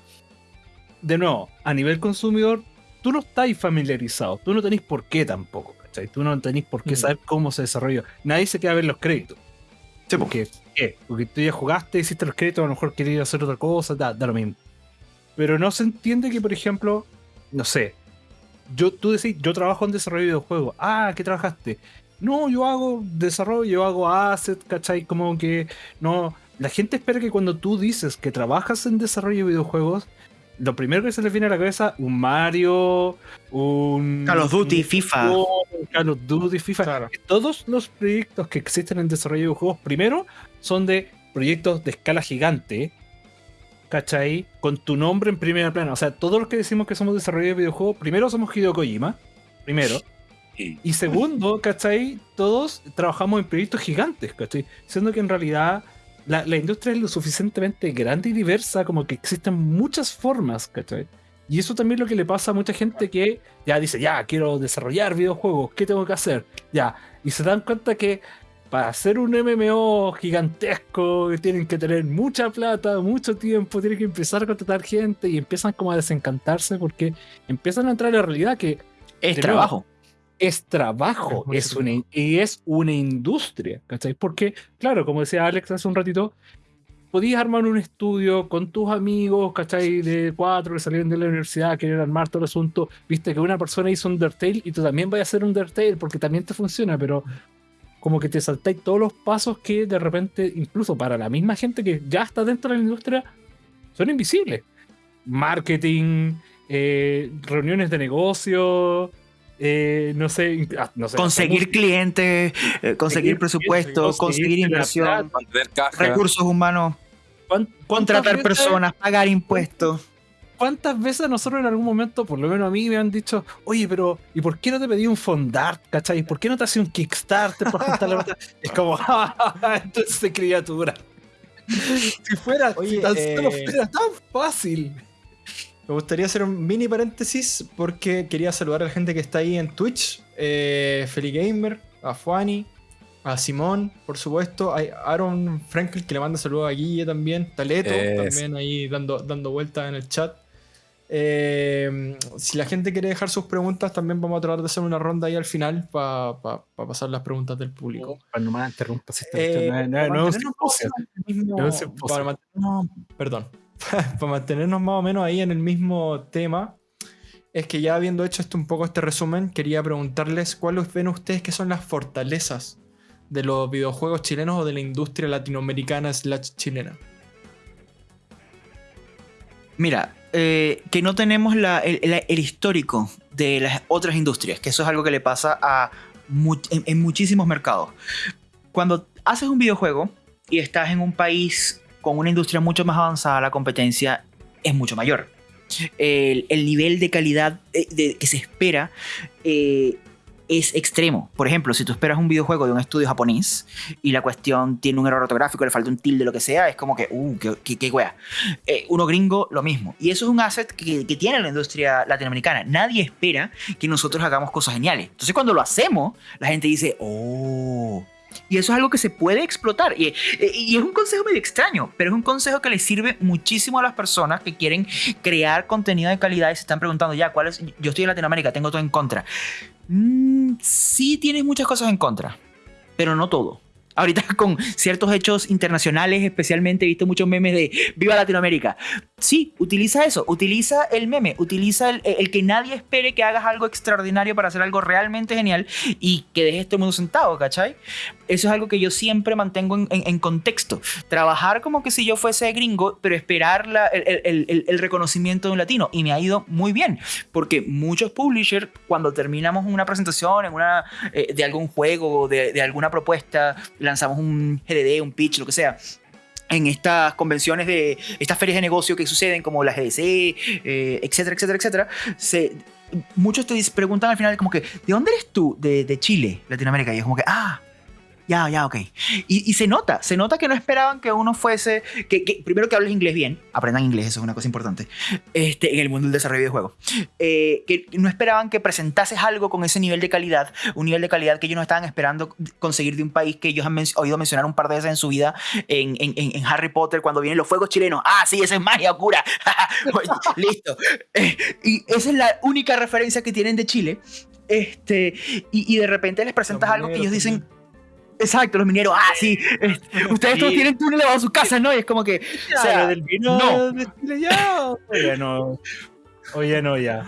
de nuevo, a nivel consumidor, tú no estás familiarizado, tú no tenés por qué tampoco, ¿cachai? Tú no tenés por qué mm. saber cómo se desarrolló. Nadie se queda a ver los créditos. Sí, porque, ¿qué? Porque tú ya jugaste, hiciste los créditos, a lo mejor querías hacer otra cosa, da, lo mismo. Pero no se entiende que, por ejemplo, no sé, yo, tú decís, yo trabajo en desarrollo de videojuegos. Ah, ¿qué trabajaste? No, yo hago desarrollo, yo hago asset, ¿cachai? Como que no. La gente espera que cuando tú dices que trabajas en desarrollo de videojuegos, lo primero que se le viene a la cabeza, un Mario, un... Call of Duty, FIFA. Call of Duty, FIFA. Todos los proyectos que existen en desarrollo de juegos, primero, son de proyectos de escala gigante, ¿cachai? Con tu nombre en primera plana. O sea, todos los que decimos que somos desarrolladores de videojuegos, primero somos Hideo Kojima, primero. Y segundo, ¿cachai? Todos trabajamos en proyectos gigantes, ¿cachai? Siendo que en realidad la, la, industria es lo suficientemente grande y diversa como que existen muchas formas, ¿cachai? Y eso también es lo que le pasa a mucha gente que ya dice, ya, quiero desarrollar videojuegos, ¿qué tengo que hacer? Ya, y se dan cuenta que para hacer un MMO gigantesco, tienen que tener mucha plata, mucho tiempo, tienen que empezar a contratar gente y empiezan como a desencantarse porque empiezan a entrar en la realidad que... Es trabajo. Es trabajo, es, una, y es una industria, ¿cachai? Porque, claro, como decía Alex hace un ratito, podías armar un estudio con tus amigos, ¿cachai? De cuatro que salieron de la universidad, querían armar todo el asunto. Viste que una persona hizo Undertale y tú también vas a hacer Undertale porque también te funciona, pero como que te saltáis todos los pasos que de repente, incluso para la misma gente que ya está dentro de la industria, son invisibles. Marketing, eh, reuniones de negocio, eh, no, sé, ah, conseguir clientes, eh, conseguir presupuesto, conseguir, inversión, recursos humanos, contratar personas, pagar impuestos. ¿Cuántas veces nosotros en algún momento, por lo menos a mí, me han dicho, oye, pero ¿y por qué no te pedí un fondart, cachai? ¿Por qué no te hace un Kickstarter para la Es como, entonces criatura. si fuera, si tan solo eh, fuera tan fácil. Me gustaría hacer un mini paréntesis porque quería saludar a la gente que está ahí en Twitch. Eh, Feli Gamer, a Fuani, a Simón, por supuesto. Hay Aaron Frankel que le manda saludos a Guille también. Taleto también ahí dando, dando vueltas en el chat. Eh, si la gente quiere dejar sus preguntas, también vamos a tratar de hacer una ronda ahí al final para pasar las preguntas del público. Para no me interrumpas. no, no, Perdón. para mantenernos más o menos ahí en el mismo tema, es que ya habiendo hecho esto un poco este resumen, quería preguntarles cuáles ven ustedes que son las fortalezas de los videojuegos chilenos o de la industria latinoamericana slash chilena. Mira, eh, que no tenemos el, histórico de las otras industrias, que eso es algo que le pasa a en muchísimos mercados. Cuando haces un videojuego y estás en un país con una industria mucho más avanzada, la competencia es mucho mayor. El, nivel de calidad eh, que se espera eh, es extremo. Por ejemplo, si tú esperas un videojuego de un estudio japonés y la cuestión tiene un error ortográfico, le falta un tilde, lo que sea, es como que, uh, qué, qué, wea. Eh, uno gringo, lo mismo. Y eso es un asset que, que, tiene la industria latinoamericana. Nadie espera que nosotros hagamos cosas geniales. Entonces, cuando lo hacemos, la gente dice, oh y eso es algo que se puede explotar. Y, y, es un consejo medio extraño, pero es un consejo que le sirve muchísimo a las personas que quieren crear contenido de calidad y se están preguntando, ya, ¿cuál es? Yo estoy en Latinoamérica, tengo todo en contra. Mm, sí tienes muchas cosas en contra, pero no todo ahorita con ciertos hechos internacionales, especialmente he visto muchos memes de Viva Latinoamérica. Sí, utiliza eso, utiliza el meme, utiliza el, que nadie espere que hagas algo extraordinario para hacer algo realmente genial y que dejes todo el mundo sentado, ¿cachai? Eso es algo que yo siempre mantengo en, contexto. Trabajar como que si yo fuese gringo, pero esperar el, reconocimiento de un latino. Y me ha ido muy bien, porque muchos publishers, cuando terminamos una presentación en una, eh, de algún juego, de, de alguna propuesta, lanzamos un GDD, un pitch, lo que sea, en estas convenciones de estas ferias de negocio que suceden como la GDC, eh, etcétera, etcétera, etcétera, muchos te preguntan al final como que, ¿de dónde eres tú? De Chile, Latinoamérica. Y es como que, ah, ya, ya, ok. Y, se nota, se nota que no esperaban que uno fuese, que, primero que hables inglés bien, aprendan inglés, eso es una cosa importante, este, en el mundo del desarrollo de juegos. Eh, que no esperaban que presentases algo con ese nivel de calidad, un nivel de calidad que ellos no estaban esperando conseguir de un país que ellos han oído mencionar un par de veces en su vida, en, en, en, Harry Potter, cuando vienen los fuegos chilenos. Ah, sí, esa es magia cura. Listo. Eh, y esa es la única referencia que tienen de Chile. Este, y, y de repente les presentas algo que ellos dicen Exacto, los mineros, ah, sí, ustedes todos tienen túnel a su casa, ¿no? Y es como que, o sea, del vino no. de Chile ya, oye, no, oye, no, ya.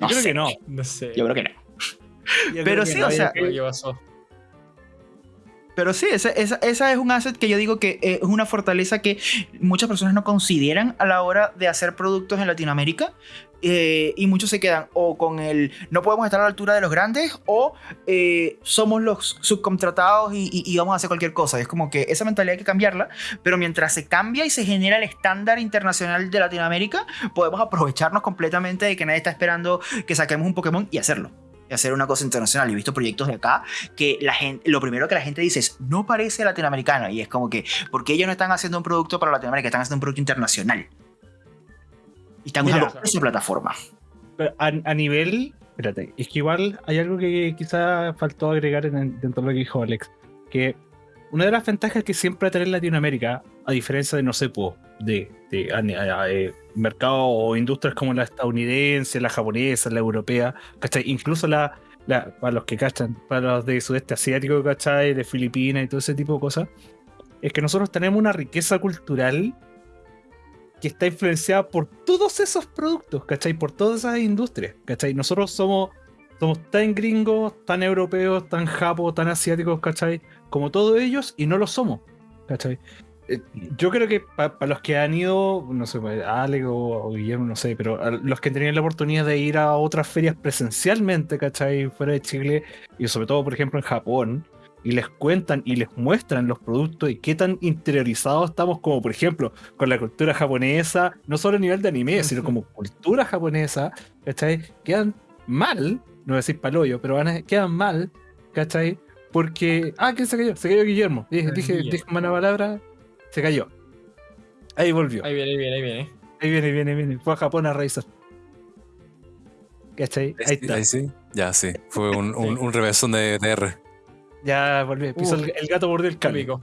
Yo creo que no. No sé. Yo creo que no. Pero sí, o sea. Pero sí, esa, esa, esa, es un asset que yo digo que es una fortaleza que muchas personas no consideran a la hora de hacer productos en Latinoamérica, eh, y muchos se quedan o con el no podemos estar a la altura de los grandes o eh, somos los subcontratados y, vamos a hacer cualquier cosa. Es como que esa mentalidad hay que cambiarla, pero mientras se cambia y se genera el estándar internacional de Latinoamérica, podemos aprovecharnos completamente de que nadie está esperando que saquemos un Pokémon y hacerlo hacer una cosa internacional. He visto proyectos de acá que la gente, lo primero que la gente dice es, no parece latinoamericano. Y es como que, porque ellos no están haciendo un producto para Latinoamérica, están haciendo un producto internacional. Y están usando esa plataforma. a, nivel, espérate, es que igual hay algo que quizá faltó agregar dentro de lo que dijo Alex, que una de las ventajas que siempre tener Latinoamérica, a diferencia de, no sé, de, de, de mercados o industrias como la estadounidense, la japonesa, la europea, ¿cachai? Incluso la, para los que cachan, para los de sudeste asiático, ¿cachai? De Filipinas y todo ese tipo de cosas, es que nosotros tenemos una riqueza cultural que está influenciada por todos esos productos, ¿cachai? Por todas esas industrias, ¿cachai? Nosotros somos, tan gringos, tan europeos, tan japos, tan asiáticos, ¿cachai? Como todos ellos y no lo somos, ¿cachai? Eh, yo creo que para los que han ido, no sé, pues, Alex o, Guillermo, no sé, pero los que tenían la oportunidad de ir a otras ferias presencialmente, ¿cachai? Fuera de Chile, y sobre todo, por ejemplo, en Japón, y les cuentan y les muestran los productos y qué tan interiorizados estamos, como por ejemplo, con la cultura japonesa, no solo a nivel de anime, sino como cultura japonesa, ¿cachai? Quedan mal, no voy a decir paloyo, pero van quedan mal, ¿cachai? Porque, ah, ¿quién se cayó? Se cayó Guillermo. Dije, dije, dije una palabra, se cayó. Ahí volvió. Ahí viene, ahí viene, ahí viene. Ahí viene, viene, viene. Fue a Japón a raíces. ¿Cachai? Ahí está. Ahí sí. Ya, sí. Fue un, un, un revésón de, R. Ya volvió. Pisó el, gato mordió el cálico.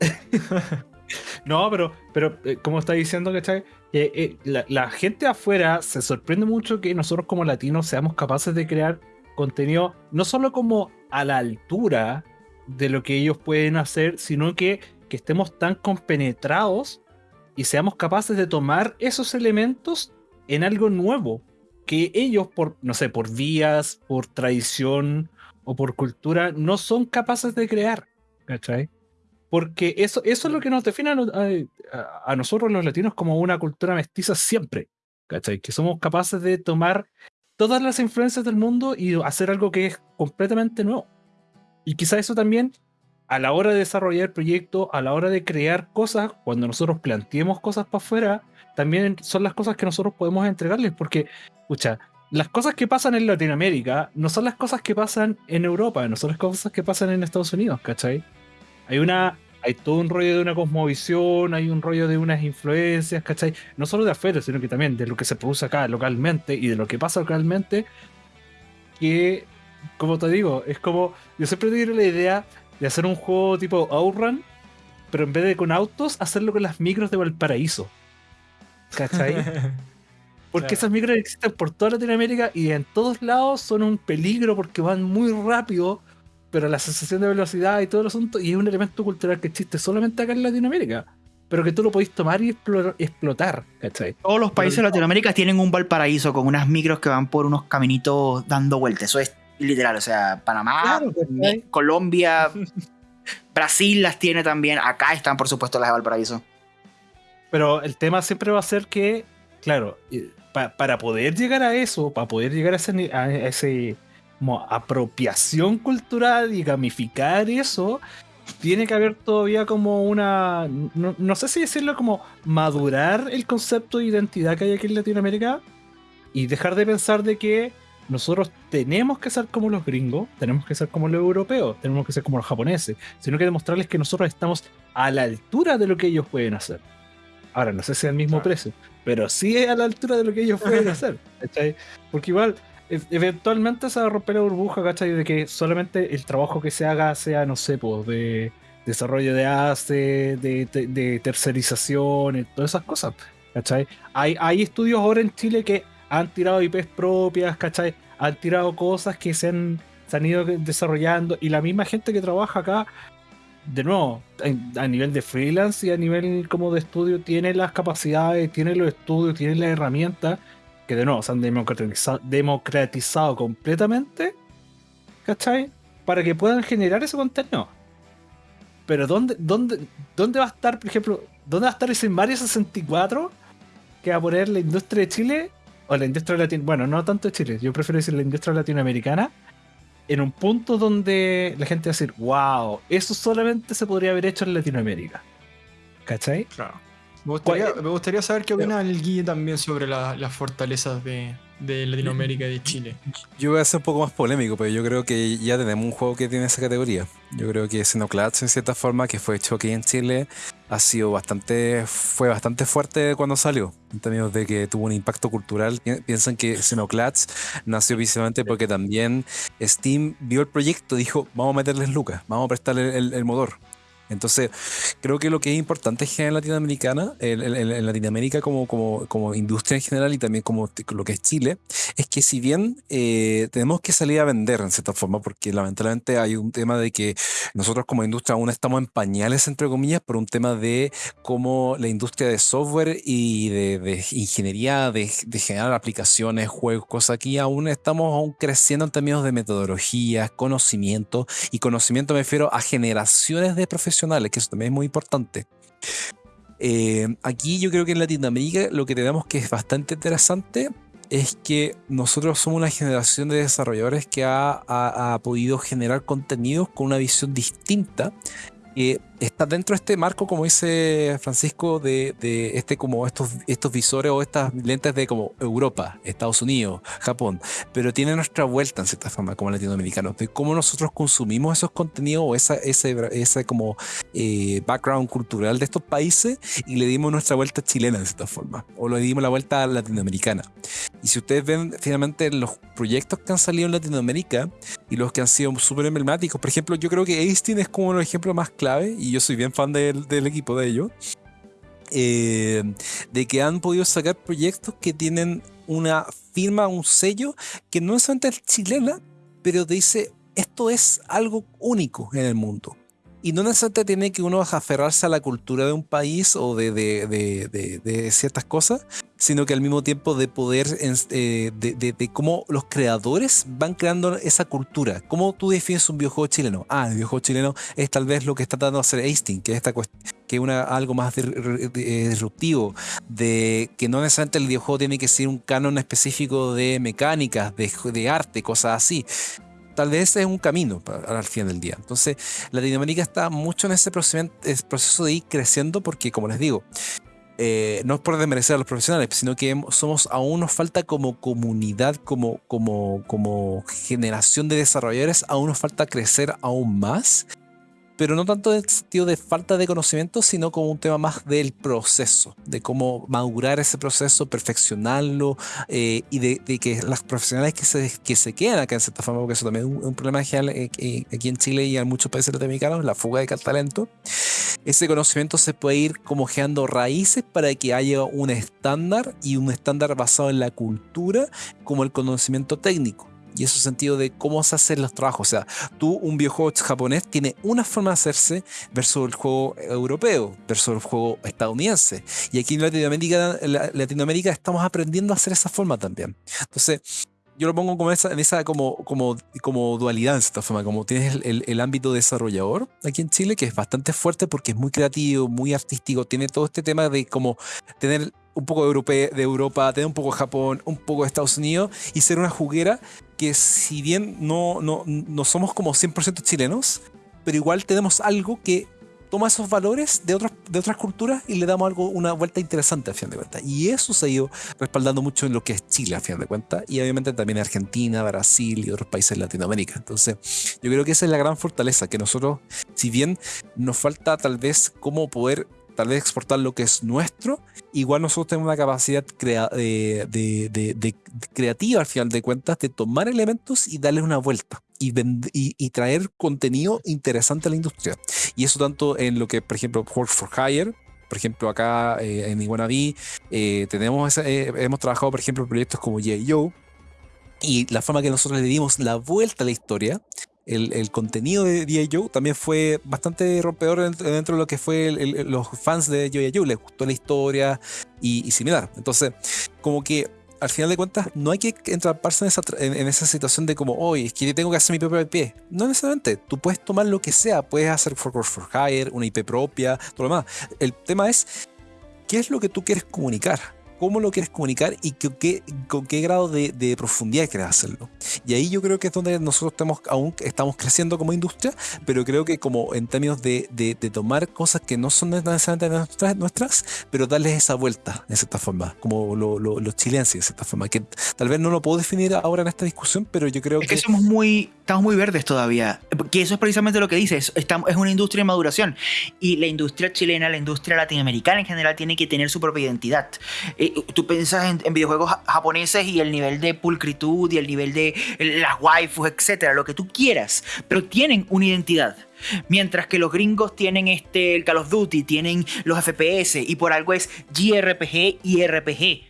no, pero, pero eh, como está diciendo, ¿cachai? Eh, eh, la, la, gente afuera se sorprende mucho que nosotros como latinos seamos capaces de crear contenido no solo como a la altura de lo que ellos pueden hacer, sino que que estemos tan compenetrados y seamos capaces de tomar esos elementos en algo nuevo que ellos por, no sé, por vías, por tradición o por cultura no son capaces de crear, ¿cachai? Porque eso, eso es lo que nos define a, nosotros los latinos como una cultura mestiza siempre, ¿cachai? Que somos capaces de tomar todas las influencias del mundo y hacer algo que es completamente nuevo. Y quizá eso también a la hora de desarrollar el proyecto, a la hora de crear cosas, cuando nosotros planteemos cosas para afuera, también son las cosas que nosotros podemos entregarles, porque, escucha, las cosas que pasan en Latinoamérica no son las cosas que pasan en Europa, no son las cosas que pasan en Estados Unidos, ¿cachai? Hay una, hay todo un rollo de una cosmovisión, hay un rollo de unas influencias, ¿cachai? No solo de afuera, sino que también de lo que se produce acá localmente y de lo que pasa localmente, que, como te digo, es como, yo siempre digo la idea de hacer un juego tipo Outrun, pero en vez de con autos, hacerlo con las micros de Valparaíso. ¿Cachai? Porque esas micros existen por toda Latinoamérica y en todos lados son un peligro porque van muy rápido, pero la sensación de velocidad y todo el asunto, y es un elemento cultural que existe solamente acá en Latinoamérica, pero que tú lo podés tomar y explotar, ¿cachai? Todos los países de Latinoamérica tienen un Valparaíso con unas micros que van por unos caminitos dando vueltas. Eso es literal, o sea, Panamá, Colombia, Brasil las tiene también, acá están por supuesto las de Valparaíso. Pero el tema siempre va a ser que, claro, para poder llegar a eso, para poder llegar a ese, a ese como apropiación cultural y gamificar eso, tiene que haber todavía como una, no, no, sé si decirlo como madurar el concepto de identidad que hay aquí en Latinoamérica y dejar de pensar de que nosotros tenemos que ser como los gringos, tenemos que ser como los europeos, tenemos que ser como los japoneses, sino que demostrarles que nosotros estamos a la altura de lo que ellos pueden hacer. Ahora, no sé si el mismo precio, pero sí es a la altura de lo que ellos pueden hacer. Porque igual, e, eventualmente se va a romper la burbuja, ¿cachai? De que solamente el trabajo que se haga sea, no sé, pues, de desarrollo de ACE, de, de, tercerización, todas esas cosas, ¿cachai? Hay, hay estudios ahora en Chile que han tirado IPs propias, ¿cachai? Han tirado cosas que se han, ido desarrollando y la misma gente que trabaja acá, de nuevo, a nivel de freelance y a nivel como de estudio, tiene las capacidades, tiene los estudios, tiene las herramientas que de nuevo se han democratizado, democratizado completamente, ¿cachai? Para que puedan generar ese contenido. Pero ¿dónde, dónde, dónde va a estar, por ejemplo, dónde va a estar ese Mario 64 que va a poner la industria de Chile o la industria latinoamericana, bueno, no tanto Chile, yo prefiero decir la industria latinoamericana, en un punto donde la gente va a decir, wow, eso solamente se podría haber hecho en Latinoamérica. ¿Cachai? Claro. Me gustaría, saber qué opina el Guille también sobre las fortalezas de, de Latinoamérica y de Chile. Yo voy a ser un poco más polémico, pero yo creo que ya tenemos un juego que tiene esa categoría. Yo creo que Xenoclats, en cierta forma, que fue hecho aquí en Chile, ha sido bastante, fue bastante fuerte cuando salió, en términos de que tuvo un impacto cultural. Piensan que Xenoclats nació precisamente porque también Steam vio el proyecto, dijo, vamos a meterles lucas, vamos a prestarle el motor. Entonces, creo que lo que es importante en latinoamericana, en, Latinoamérica como, como, como, industria en general y también como lo que es Chile, es que si bien eh, tenemos que salir a vender en cierta forma, porque lamentablemente hay un tema de que nosotros como industria aún estamos en pañales, entre comillas, por un tema de cómo la industria de software y de, ingeniería, de, generar aplicaciones, juegos, cosas aquí, aún estamos aún creciendo en términos de metodologías, conocimiento, y conocimiento me refiero a generaciones de profesionales que eso también es muy importante. Eh, aquí yo creo que en Latinoamérica lo que tenemos que es bastante interesante es que nosotros somos una generación de desarrolladores que ha, ha podido generar contenidos con una visión distinta que está dentro de este marco, como dice Francisco, de, este como estos, estos visores o estas lentes de como Europa, Estados Unidos, Japón, pero tiene nuestra vuelta en cierta forma como latinoamericanos, de cómo nosotros consumimos esos contenidos o esa, ese, ese como eh, background cultural de estos países y le dimos nuestra vuelta chilena en cierta forma, o le dimos la vuelta latinoamericana. Y si ustedes ven finalmente los proyectos que han salido en Latinoamérica y los que han sido súper emblemáticos, por ejemplo, yo creo que Aistin es como el ejemplo más clave y yo soy bien fan del, equipo de ellos, eh, de que han podido sacar proyectos que tienen una firma, un sello, que no es solamente chilena, pero dice, esto es algo único en el mundo. Y no necesariamente tiene que uno aferrarse a la cultura de un país o de, de, ciertas cosas, sino que al mismo tiempo de poder, eh, de, cómo los creadores van creando esa cultura. ¿Cómo tú defines un videojuego chileno? Ah, el videojuego chileno es tal vez lo que está tratando de hacer Einstein, que es esta que una, algo más disruptivo, de que no necesariamente el videojuego tiene que ser un canon específico de mecánicas, de, arte, cosas así tal vez es un camino al fin del día. Entonces, Latinoamérica está mucho en ese proceso de ir creciendo porque, como les digo, eh, no es por desmerecer a los profesionales, sino que somos aún nos falta como comunidad, como, como, como generación de desarrolladores, aún nos falta crecer aún más pero no tanto en el sentido de falta de conocimiento, sino como un tema más del proceso, de cómo madurar ese proceso, perfeccionarlo eh, y de, que las profesionales que se, que se quedan acá en cierta forma, porque eso también es un, problema general eh, eh, aquí en Chile y en muchos países latinoamericanos, la fuga de talento, ese conocimiento se puede ir como generando raíces para que haya un estándar y un estándar basado en la cultura como el conocimiento técnico y ese sentido de cómo se hacen los trabajos. O sea, tú, un videojuego japonés, tiene una forma de hacerse versus el juego europeo, versus el juego estadounidense. Y aquí en Latinoamérica, Latinoamérica estamos aprendiendo a hacer esa forma también. Entonces, yo lo pongo como esa, en esa como, como, como dualidad, en cierta forma, como tienes el, el, ámbito desarrollador aquí en Chile, que es bastante fuerte porque es muy creativo, muy artístico, tiene todo este tema de como tener un poco de Europa, de Europa, tener un poco de Japón, un poco de Estados Unidos y ser una juguera que si bien no, no, no somos como 100% chilenos, pero igual tenemos algo que toma esos valores de otras, de otras culturas y le damos algo, una vuelta interesante a fin de cuentas. Y eso se ha ido respaldando mucho en lo que es Chile a fin de cuentas y obviamente también Argentina, Brasil y otros países de Latinoamérica. Entonces, yo creo que esa es la gran fortaleza, que nosotros, si bien nos falta tal vez cómo poder tal vez exportar lo que es nuestro, igual nosotros tenemos una capacidad de, de, creativa al final de cuentas de tomar elementos y darles una vuelta y, y, traer contenido interesante a la industria. Y eso tanto en lo que, por ejemplo, Work for Hire, por ejemplo, acá eh, en Iguanaví, eh, tenemos eh, hemos trabajado, por ejemplo, proyectos como J.O. Y la forma que nosotros le dimos la vuelta a la historia el, contenido de. Joe también fue bastante rompedor dentro de lo que fue los fans de. Joe. Les gustó la historia y, similar. Entonces, como que al final de cuentas, no hay que entraparse en esa, en, esa situación de como, hoy es que tengo que hacer mi propio IP. No necesariamente. Tú puedes tomar lo que sea. Puedes hacer for, for Hire, una IP propia, todo lo demás. El tema es, ¿qué es lo que tú quieres comunicar? Cómo lo quieres comunicar y qué, con qué grado de, profundidad quieres hacerlo. Y ahí yo creo que es donde nosotros estamos, aún estamos creciendo como industria, pero creo que como en términos de, tomar cosas que no son necesariamente nuestras, nuestras, pero darles esa vuelta, de cierta forma, como los chilenses, de cierta forma, que tal vez no lo puedo definir ahora en esta discusión, pero yo creo que... que somos muy, estamos muy verdes todavía, que eso es precisamente lo que dices, estamos, es una industria de maduración y la industria chilena, la industria latinoamericana en general tiene que tener su propia identidad. Eh, tú piensas en, videojuegos japoneses y el nivel de pulcritud y el nivel de las waifus, etcétera, lo que tú quieras, pero tienen una identidad. Mientras que los gringos tienen este, el Call of Duty, tienen los FPS y por algo es JRPG y RPG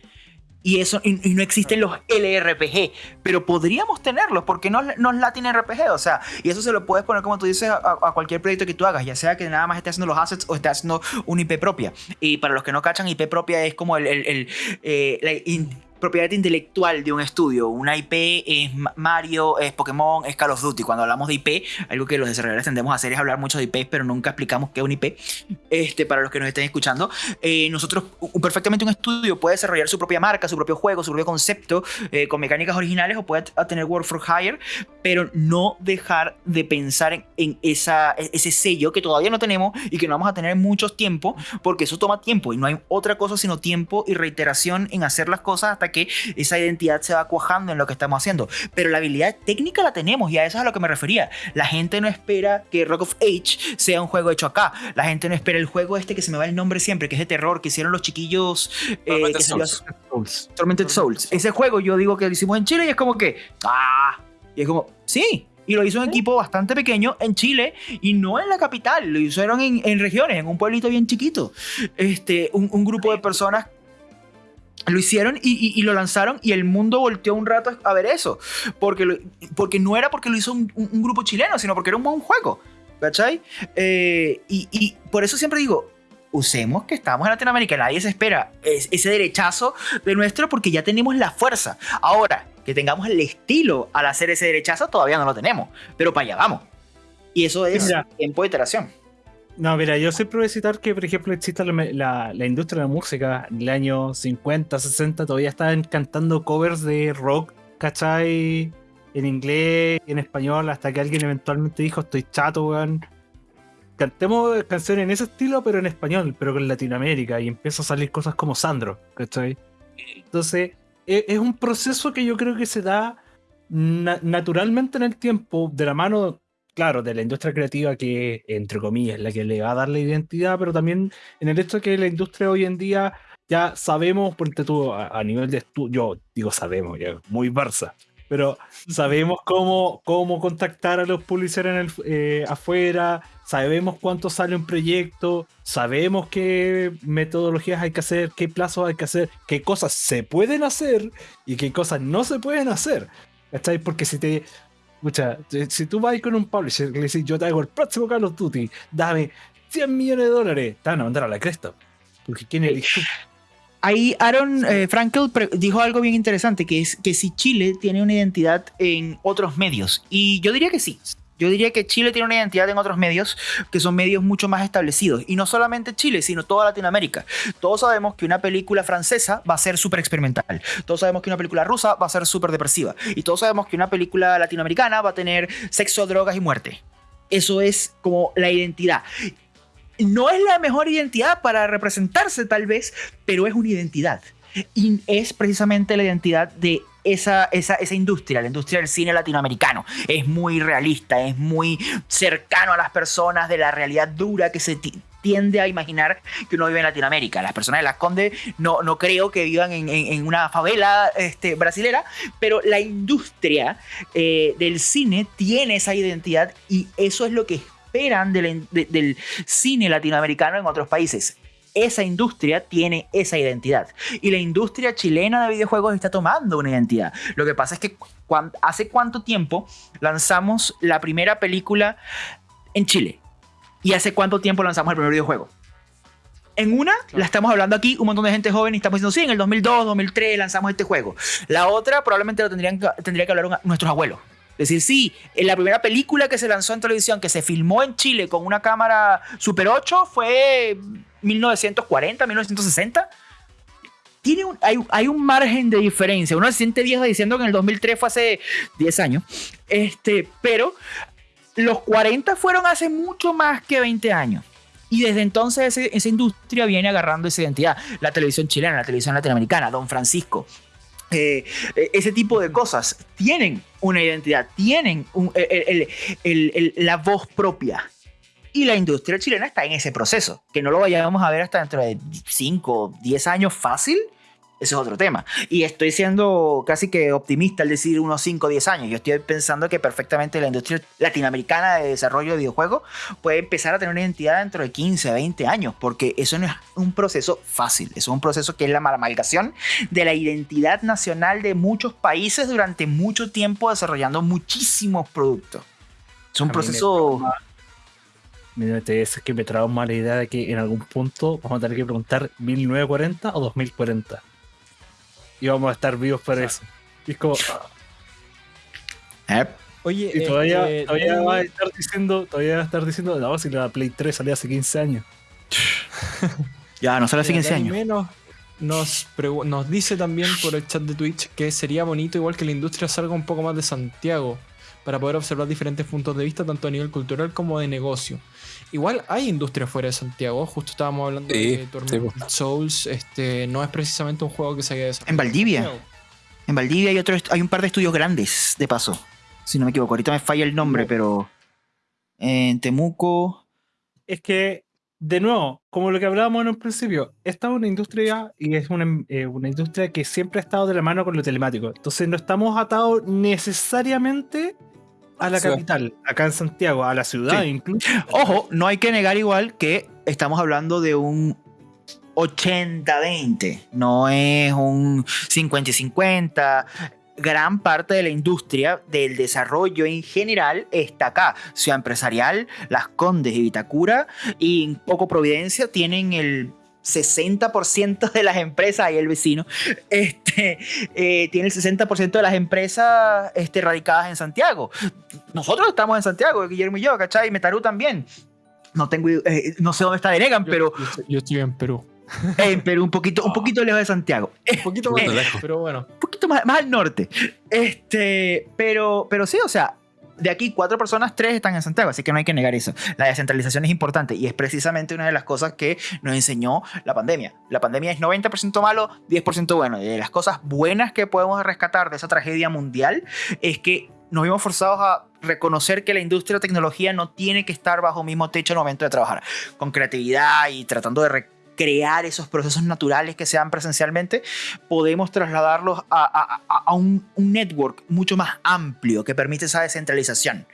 y eso y, no existen los LRPG, pero podríamos tenerlos porque no, no es Latin RPG, o sea, y eso se lo puedes poner como tú dices a, cualquier proyecto que tú hagas, ya sea que nada más esté haciendo los assets o esté haciendo una IP propia. Y para los que no cachan, IP propia es como el, eh, propiedad intelectual de un estudio. Una IP es Mario, es Pokémon, es Call of Duty. Cuando hablamos de IP, algo que los desarrolladores tendemos a hacer es hablar mucho de IP, pero nunca explicamos qué es un IP. Este, para los que nos estén escuchando, eh, nosotros, perfectamente un estudio puede desarrollar su propia marca, su propio juego, su propio concepto, eh, con mecánicas originales o puede tener Work for Hire, pero no dejar de pensar en, esa, ese sello que todavía no tenemos y que no vamos a tener mucho tiempo, porque eso toma tiempo y no hay otra cosa sino tiempo y reiteración en hacer las cosas hasta que esa identidad se va cuajando en lo que estamos haciendo. Pero la habilidad técnica la tenemos y a eso es a lo que me refería. La gente no espera que Rock of Age sea un juego hecho acá. La gente no espera el juego este que se me va el nombre siempre, que es de terror, que hicieron los chiquillos. Eh, Souls. Tormented Souls. Ese juego yo digo que lo hicimos en Chile y es como que. ¡Ah! Y es como, sí, y lo hizo un equipo bastante pequeño en Chile y no en la capital, lo hicieron en, regiones, en un pueblito bien chiquito. Este, un, un, grupo de personas lo hicieron y, lo lanzaron y el mundo volteó un rato a ver eso. Porque, porque no era porque lo hizo un, grupo chileno, sino porque era un buen juego. ¿Cachai? Eh, y, por eso siempre digo, usemos que estamos en Latinoamérica, nadie se espera ese derechazo de nuestro porque ya tenemos la fuerza. Ahora, que tengamos el estilo al hacer ese derechazo, todavía no lo tenemos, pero para allá vamos. Y eso es tiempo de iteración. No, mira, yo siempre voy a citar que, por ejemplo, existe la, industria de la música. En el año 50, 60 todavía estaban cantando covers de rock, ¿cachai? En inglés, en español, hasta que alguien eventualmente dijo, estoy chato, weón. Cantemos canciones en ese estilo, pero en español, pero con Latinoamérica. Y empieza a salir cosas como Sandro, ¿cachai? Entonces, e, es, un proceso que yo creo que se da naturalmente en el tiempo, de la mano claro, de la industria creativa que, entre comillas, es la que le va a dar la identidad, pero también en el hecho de que la industria hoy en día ya sabemos, porque tú a, nivel de estudio, yo digo sabemos, ya, muy Barça, pero sabemos cómo, cómo contactar a los publishers en el, eh, afuera, sabemos cuánto sale un proyecto, sabemos qué metodologías hay que hacer, qué plazos hay que hacer, qué cosas se pueden hacer y qué cosas no se pueden hacer. ¿Estáis? Porque si te, Escucha, si tú vas con un publisher y le dices, yo te hago el próximo Call of Duty, dame 100 millones de dólares, te van a mandar a la cresta. Porque ¿quién eres tú? Ahí Aaron eh, Frankel dijo algo bien interesante, que es que si Chile tiene una identidad en otros medios. Y yo diría que sí. Yo diría que Chile tiene una identidad en otros medios que son medios mucho más establecidos. Y no solamente Chile, sino toda Latinoamérica. Todos sabemos que una película francesa va a ser súper experimental. Todos sabemos que una película rusa va a ser súper depresiva. Y todos sabemos que una película latinoamericana va a tener sexo, drogas y muerte. Eso es como la identidad. No es la mejor identidad para representarse tal vez, pero es una identidad. Y es precisamente la identidad de esa, esa, industria, la industria del cine latinoamericano. Es muy realista, es muy cercano a las personas de la realidad dura que se tiende a imaginar que uno vive en Latinoamérica. Las personas de Las Condes no, no creo que vivan en, una favela este, brasilera, pero la industria eh, del cine tiene esa identidad y eso es lo que esperan del cine latinoamericano en otros países esa industria tiene esa identidad. Y la industria chilena de videojuegos está tomando una identidad. Lo que pasa es que hace cuánto tiempo lanzamos la primera película en Chile. Y hace cuánto tiempo lanzamos el primer videojuego. En una, la estamos hablando aquí, un montón de gente joven y estamos diciendo, sí, en el 2002, 2003 lanzamos este juego. La otra probablemente lo tendrían, tendría que hablar nuestros abuelos. Decir, sí, en la primera película que se lanzó en televisión, que se filmó en Chile con una cámara Super 8, fue 1940, 1960. tiene un, hay, hay, un margen de diferencia. Uno se siente viejo diciendo que en el 2003 fue hace 10 años, este, pero los 40 fueron hace mucho más que 20 años. Y desde entonces esa industria viene agarrando esa identidad. La televisión chilena, la televisión latinoamericana, Don Francisco, eh, eh, ese tipo de cosas tienen una identidad, tienen la voz propia. Y la industria chilena está en ese proceso, que no lo vayamos a ver hasta dentro de 5 o 10 años fácil, eso es otro tema. Y estoy siendo casi que optimista al decir unos 5 o 10 años. Yo estoy pensando que perfectamente la industria latinoamericana de desarrollo de videojuegos puede empezar a tener una identidad dentro de 15, 20 años, porque eso no es un proceso fácil. Es un proceso que es la amalgamación de la identidad nacional de muchos países durante mucho tiempo desarrollando muchísimos productos. Es un proceso... Es que me trauma la idea de que en algún punto vamos a tener que preguntar 1940 o 2040 y vamos a estar vivos para eso. Y es como. ¿Eh? Oye, y todavía, este, todavía va a estar diciendo, todavía va a estar diciendo, no, si la Play 3 salió hace 15 años. ya, no sale hace 15 años. Menos nos, nos dice también por el chat de Twitch que sería bonito igual que la industria salga un poco más de Santiago para poder observar diferentes puntos de vista tanto a nivel cultural como de negocio. Igual hay industria fuera de Santiago, justo estábamos hablando de Torment pues. Souls, este, no es precisamente un juego que se haya desarrollado. En Valdivia. En Valdivia hay, otro, hay un par de estudios grandes, de paso. Si no me equivoco, ahorita me falla el nombre, pero en Temuco. Es que, de nuevo, como lo que hablábamos en un principio, esta es una industria y es una, eh, una industria que siempre ha estado de la mano con lo telemático. Entonces no estamos atados necesariamente a la capital, acá en Santiago, a la ciudad incluso. Ojo, no hay que negar igual que estamos hablando de un 80-20, no es un 50-50. Gran parte de la industria del desarrollo en general está acá. Ciudad empresarial, Las Condes y Vitacura y poco Providencia tienen el 60% de las empresas, ahí el vecino, este, eh, tiene el 60% de las empresas este, radicadas en Santiago. Nosotros estamos en Santiago, Guillermo y yo, ¿cachai? Y Metarú también. No tengo, eh, no sé dónde está Denegan, pero... Yo, estoy en Perú. En Perú, un poquito, un poquito lejos de Santiago. Un poquito más lejos, pero bueno. Un poquito más, más al norte. Este, pero, pero sí, o sea, de aquí cuatro personas, tres están en Santiago, así que no hay que negar eso. La descentralización es importante y es precisamente una de las cosas que nos enseñó la pandemia. La pandemia es 90% malo, 10% bueno. Y de las cosas buenas que podemos rescatar de esa tragedia mundial es que nos vimos forzados a reconocer que la industria de tecnología no tiene que estar bajo el mismo techo en el momento de trabajar. Con creatividad y tratando de crear esos procesos naturales que sean presencialmente, podemos trasladarlos a, un, network mucho más amplio que permite esa descentralización.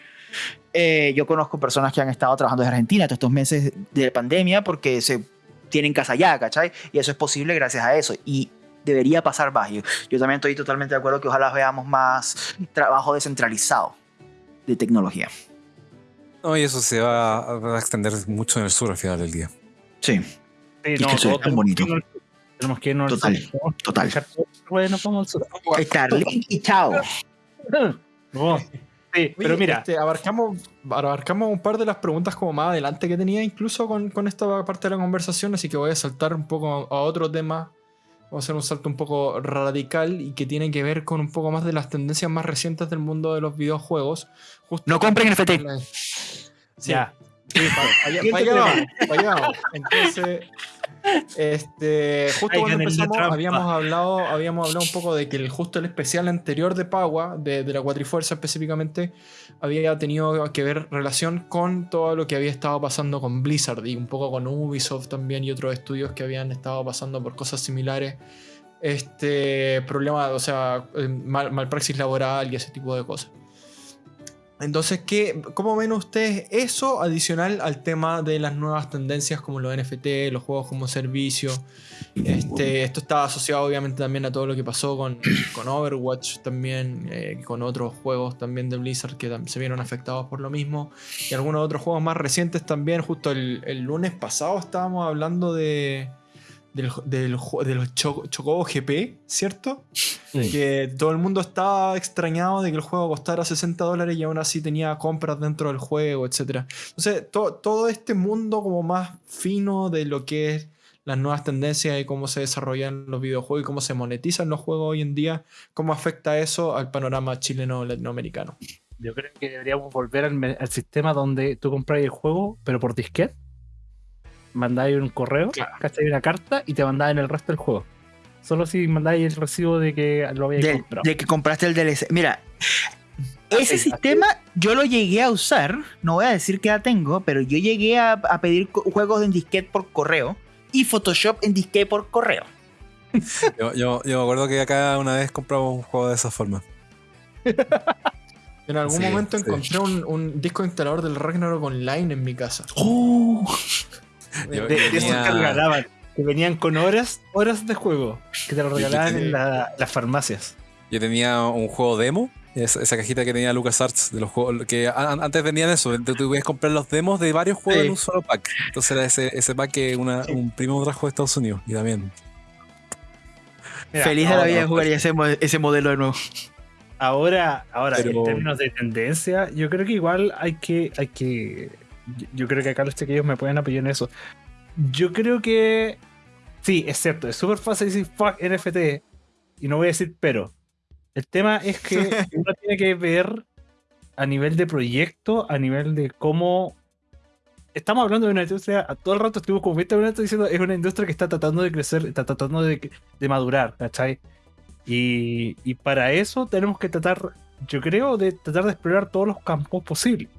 Eh, yo conozco personas que han estado trabajando en Argentina estos meses de pandemia porque se tienen casa allá, ¿cachai? Y eso es posible gracias a eso. Y debería pasar más. Yo, yo también estoy totalmente de acuerdo que ojalá veamos más trabajo descentralizado de tecnología. No, y eso se va a extender mucho en el sur al final del día. Sí no, es que bonito. tenemos que irnos Total, total. Bueno, vamos al Estar y chao. Sí, pero mira. Este, abarcamos, abarcamos un par de las preguntas como más adelante que tenía incluso con, con, esta parte de la conversación, así que voy a saltar un poco a otro tema. Vamos a hacer un salto un poco radical y que tiene que ver con un poco más de las tendencias más recientes del mundo de los videojuegos. no compren NFT. Sí. Ya. allá, Entonces, este, justo cuando empezamos habíamos hablado, habíamos hablado un poco de que el, justo el especial anterior de Pagua, de, de la Cuatrifuerza específicamente, había tenido que ver relación con todo lo que había estado pasando con Blizzard y un poco con Ubisoft también y otros estudios que habían estado pasando por cosas similares. Este problema, o sea, eh, mal, malpraxis laboral y ese tipo de cosas. Entonces, ¿qué, ¿cómo ven ustedes eso adicional al tema de las nuevas tendencias como los NFT, los juegos como servicio? Este, esto está asociado obviamente también a todo lo que pasó con, con Overwatch también, eh, con otros juegos también de Blizzard que se vieron afectados por lo mismo. Y algunos otros juegos más recientes también. Justo el, el lunes pasado estábamos hablando de, del, del, de los Chocobo GP, ¿cierto? Que todo el mundo estaba extrañado de que el juego costara 60 dólares y aún así tenía compras dentro del juego, etc. Entonces, todo este mundo como más fino de lo que es las nuevas tendencias y cómo se desarrollan los videojuegos y cómo se monetizan los juegos hoy en día, cómo afecta eso al panorama chileno-latinoamericano. Yo creo que deberíamos volver al, sistema donde tú compras el juego, pero por disquete, mandáis un correo, claro. una carta y te mandáis el resto del juego. Solo si mandáis el recibo de que lo habéis comprado. De que compraste el DLC. Mira, ese sistema yo lo llegué a usar, no voy a decir que ya tengo, pero yo llegué a, pedir juegos en disquete por correo y Photoshop en disquete por correo. Yo, me acuerdo que acá una vez compramos un juego de esa forma. En algún momento encontré un, disco instalador del Ragnarok Online en mi casa. ¡Oh! de, esos que regalaban, que venían con horas, horas de juego, que te lo regalaban en las farmacias. Yo tenía un juego demo esa, cajita que tenía LucasArts de los juegos que antes venían eso, tú podías comprar los demos de varios juegos en un solo pack. Entonces era ese, ese pack que un primo trajo de Estados Unidos y también. Feliz de la vida de jugar ese, ese modelo de nuevo. Ahora, ahora en términos de tendencia, yo creo que igual hay que, hay que. Yo creo que acá los chiquillos me pueden apoyar en eso. Yo creo que. Sí, es cierto, es súper fácil decir fuck NFT. Y no voy a decir pero. El tema es que uno tiene que ver a nivel de proyecto, a nivel de cómo. Estamos hablando de una industria, a todo el rato estuvimos como 20 minutos diciendo, es una industria que está tratando de crecer, está tratando de, madurar, ¿cachai? Y, y, para eso tenemos que tratar, yo creo, de tratar de explorar todos los campos posibles.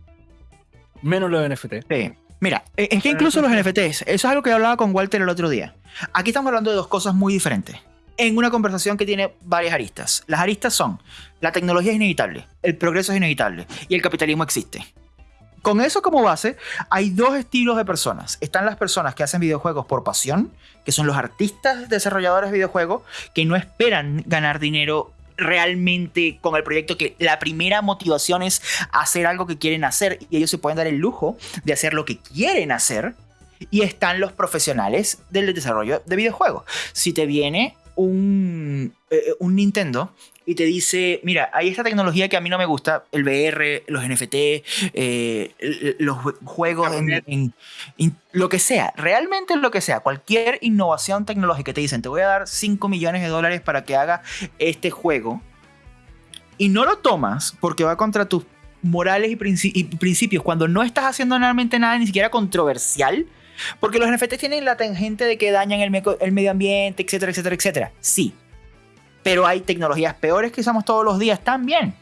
Menos los NFT. Sí. Mira, es que incluso los NFTs, eso es algo que hablaba con Walter el otro día. Aquí estamos hablando de dos cosas muy diferentes en una conversación que tiene varias aristas. Las aristas son, la tecnología es inevitable, el progreso es inevitable y el capitalismo existe. Con eso como base, hay dos estilos de personas. Están las personas que hacen videojuegos por pasión, que son los artistas desarrolladores de videojuegos, que no esperan ganar dinero realmente con el proyecto que la primera motivación es hacer algo que quieren hacer y ellos se pueden dar el lujo de hacer lo que quieren hacer y están los profesionales del desarrollo de videojuegos. Si te viene un, eh, un Nintendo y te dice, mira, hay esta tecnología que a mí no me gusta, el VR, los NFT, eh, los juegos, en, lo que sea, realmente lo que sea, cualquier innovación tecnológica, te dicen, te voy a dar 5 millones de dólares para que haga este juego, y no lo tomas porque va contra tus morales y, principios, cuando no estás haciendo realmente nada ni siquiera controversial, porque los NFTs tienen la tangente de que dañan el, medio ambiente, etcétera, etcétera, etcétera. Sí. Pero hay tecnologías peores que usamos todos los días también.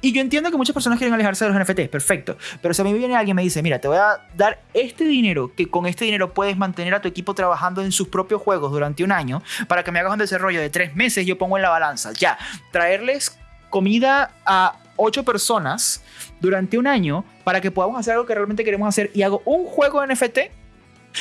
Y yo entiendo que muchas personas quieren alejarse de los NFTs, perfecto. Pero si a mí viene alguien y me dice, mira, te voy a dar este dinero, que con este dinero puedes mantener a tu equipo trabajando en sus propios juegos durante un año, para que me hagas un desarrollo de tres meses, yo pongo en la balanza, ya, traerles comida a ocho personas durante un año para que podamos hacer algo que realmente queremos hacer y hago un juego NFT.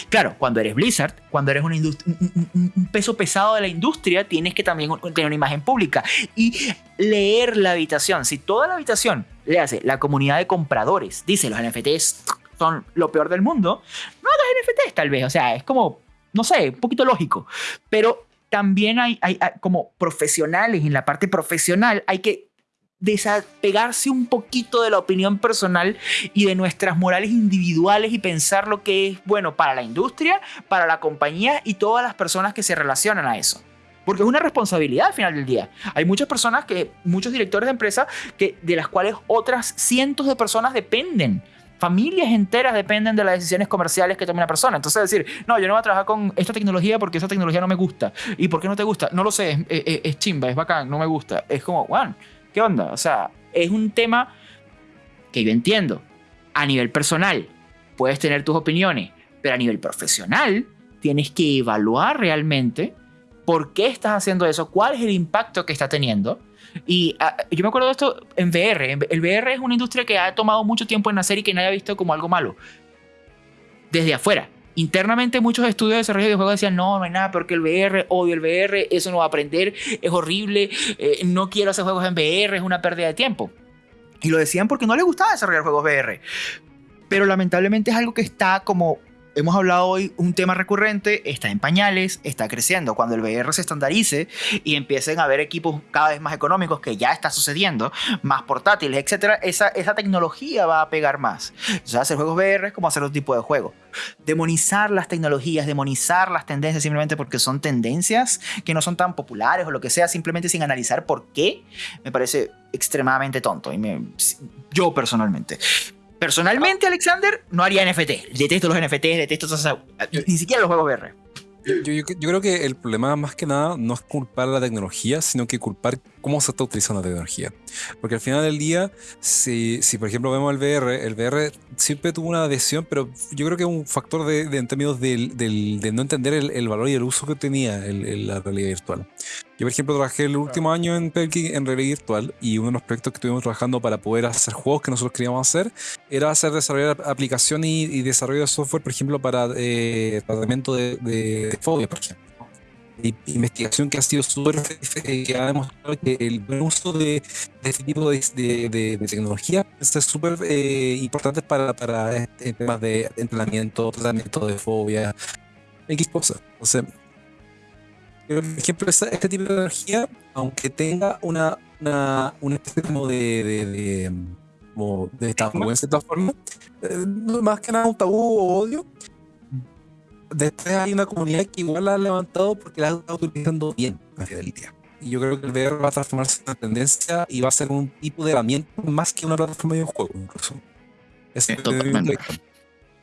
Claro, cuando eres Blizzard, cuando eres un, peso pesado de la industria, tienes que también tener una imagen pública y leer la habitación. Si toda la habitación le hace la comunidad de compradores, dice los NFTs son lo peor del mundo, no hagas NFTs tal vez. O sea, es como, no sé, un poquito lógico. Pero también hay, como profesionales, en la parte profesional hay que desapegarse un poquito de la opinión personal y de nuestras morales individuales y pensar lo que es bueno para la industria, para la compañía y todas las personas que se relacionan a eso. Porque es una responsabilidad al final del día. Hay muchas personas que, muchos directores de empresas, que, de las cuales otras cientos de personas dependen. Familias enteras dependen de las decisiones comerciales que tome una persona. Entonces decir, no, yo no voy a trabajar con esta tecnología porque esa tecnología no me gusta. ¿Y por qué no te gusta? No lo sé, es, es chimba, es bacán, no me gusta. Es como, bueno, ¿Qué onda? O sea, es un tema que yo entiendo. A nivel personal, puedes tener tus opiniones, pero a nivel profesional, tienes que evaluar realmente por qué estás haciendo eso, cuál es el impacto que está teniendo. Y ah, yo me acuerdo de esto en VR. El VR es una industria que ha tomado mucho tiempo en nacer y que nadie ha visto como algo malo. Desde afuera internamente muchos estudios de desarrollo de juegos decían, no, no hay nada porque el VR, odio el VR, eso no va a aprender, es horrible, eh, no quiero hacer juegos en VR, es una pérdida de tiempo. Y lo decían porque no les gustaba desarrollar juegos VR. Pero lamentablemente es algo que está como hemos hablado hoy, un tema recurrente está en pañales, está creciendo. Cuando el VR se estandarice y empiecen a haber equipos cada vez más económicos, que ya está sucediendo, más portátiles, etcétera, esa, esa tecnología va a pegar más. Sea, hacer juegos VR es como hacer otro tipo de juego. Demonizar las tecnologías, demonizar las tendencias simplemente porque son tendencias que no son tan populares o lo que sea, simplemente sin analizar por qué, me parece extremadamente tonto. Y me, yo personalmente. Personalmente, Alexander, no haría NFT. Detesto los NFT, detesto ni siquiera los juegos VR. Yo, creo que el problema más que nada no es culpar a la tecnología, sino que culpar cómo se está utilizando la tecnología. Porque al final del día, si, si por ejemplo vemos el VR, el VR siempre tuvo una adhesión, pero yo creo que es un factor de, en términos del, de no entender el, valor y el uso que tenía la realidad virtual. Yo, por ejemplo, trabajé el último año en Pelkey en realidad virtual y uno de los proyectos que estuvimos trabajando para poder hacer juegos que nosotros queríamos hacer era hacer desarrollar aplicación y, desarrollo de software, por ejemplo, para eh, tratamiento de, de, fobia, por ejemplo investigación que ha sido súper eh, que ha demostrado que el buen uso de, este tipo de, de, tecnología es súper eh, importante para, para este, temas de entrenamiento, tratamiento de fobia, X cosas. Entonces, por ejemplo, este tipo de tecnología, aunque tenga una, una, una especie como de, de, de, como de tabú en cierta forma, eh, más que nada un tabú o odio, después hay una comunidad que igual la ha levantado porque la está utilizando bien la fidelidad. Y yo creo que el VR va a transformarse en una tendencia y va a ser un tipo de herramienta más que una plataforma de juego incluso. Es totalmente.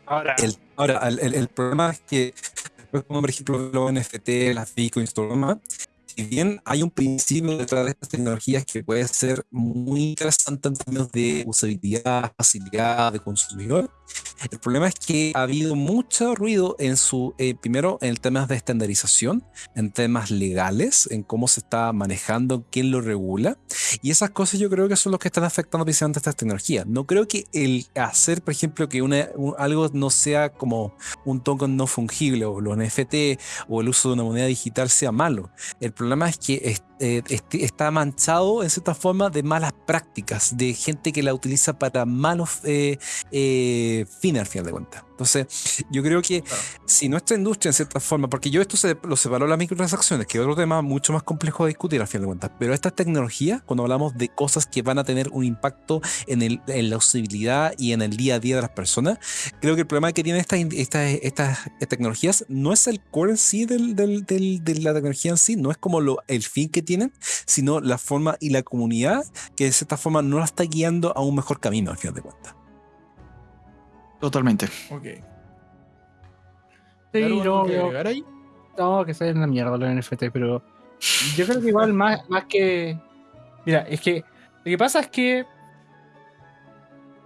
Ahora, el, ahora el, el, problema es que como por ejemplo los NFT, las bitcoins, todo lo demás, si bien hay un principio detrás de estas tecnologías que puede ser muy interesante en términos de usabilidad, facilidad de consumidor, el problema es que ha habido mucho ruido en su, eh, primero en temas de estandarización, en temas legales, en cómo se está manejando, quién lo regula, y esas cosas yo creo que son los que están afectando precisamente estas tecnologías. No creo que el hacer, por ejemplo, que una, algo no sea como un token no fungible o los NFT o el uso de una moneda digital sea malo. El problema es que eh, está manchado en cierta forma de malas prácticas, de gente que la utiliza para malos eh, eh, fines al final de cuentas. Entonces, yo creo que si nuestra industria, en cierta forma, porque yo esto se, lo separo las microtransacciones, que es otro tema mucho más complejo de discutir al final de cuentas, pero estas tecnologías, cuando hablamos de cosas que van a tener un impacto en, el, en la usabilidad y en el día a día de las personas, creo que el problema que tienen estas, estas, estas tecnologías no es el core en sí del, del, de la tecnología en sí, no es como lo, el fin que tienen, sino la forma y la comunidad que de cierta forma no la está guiando a un mejor camino al final de cuentas. Totalmente. Ok. Sí, no, ahí? no, que sea en la mierda los NFT, pero yo creo que igual más, más que. Mira, es que lo que pasa es que.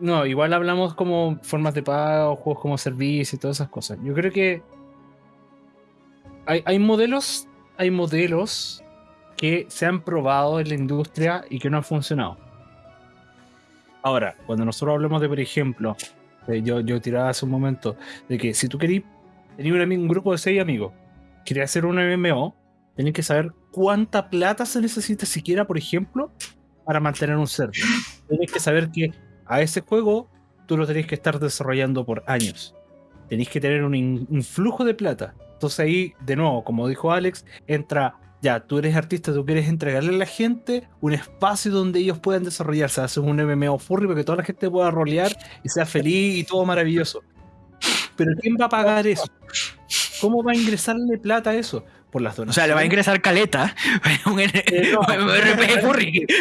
No, igual hablamos como formas de pago, juegos como servicio y todas esas cosas. Yo creo que hay, hay modelos, hay modelos que se han probado en la industria y que no han funcionado. Ahora, cuando nosotros hablamos de, por ejemplo, yo, yo tiraba hace un momento, de que si tú querías tener un, grupo de seis amigos, querías hacer un MMO, tenés que saber cuánta plata se necesita siquiera, por ejemplo, para mantener un server. Tenés que saber que a ese juego tú lo tenés que estar desarrollando por años. Tenés que tener un, un flujo de plata. Entonces ahí, de nuevo, como dijo Alex, entra ya, tú eres artista, tú quieres entregarle a la gente un espacio donde ellos puedan desarrollarse, haces un MMO furry para que toda la gente pueda rolear y sea feliz y todo maravilloso. Pero ¿quién va a pagar eso? ¿Cómo va a ingresarle plata a eso? Por las donaciones. O sea, le va a ingresar caleta. Un, eh, RPG furry.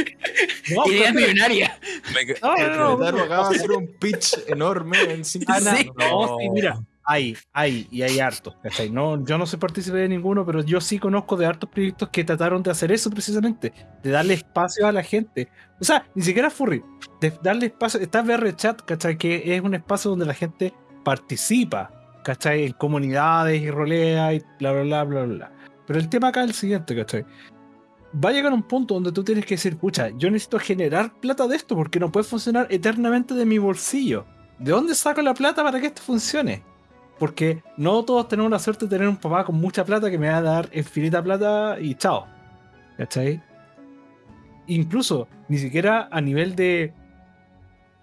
No, Idea millonaria. No, no, no. hacer un pitch enorme en cinco ah, No, sí, mira hay, hay, y hay hartos, ¿cachai? No, yo no soy partícipe de ninguno, pero yo sí conozco de hartos proyectos que trataron de hacer eso precisamente, de darle espacio a la gente. O sea, ni siquiera furry, de darle espacio. Está VR Chat, ¿cachai? Que es un espacio donde la gente participa, ¿cachai? En comunidades y rolea y bla, bla, bla, bla, bla. Pero el tema acá es el siguiente, ¿cachai? Va a llegar un punto donde tú tienes que decir, pucha, yo necesito generar plata de esto porque no puede funcionar eternamente de mi bolsillo. ¿De dónde saco la plata para que esto funcione? Porque no todos tenemos la suerte de tener un papá con mucha plata que me va a dar infinita plata y chao. ¿Cachai? Incluso, ni siquiera a nivel de.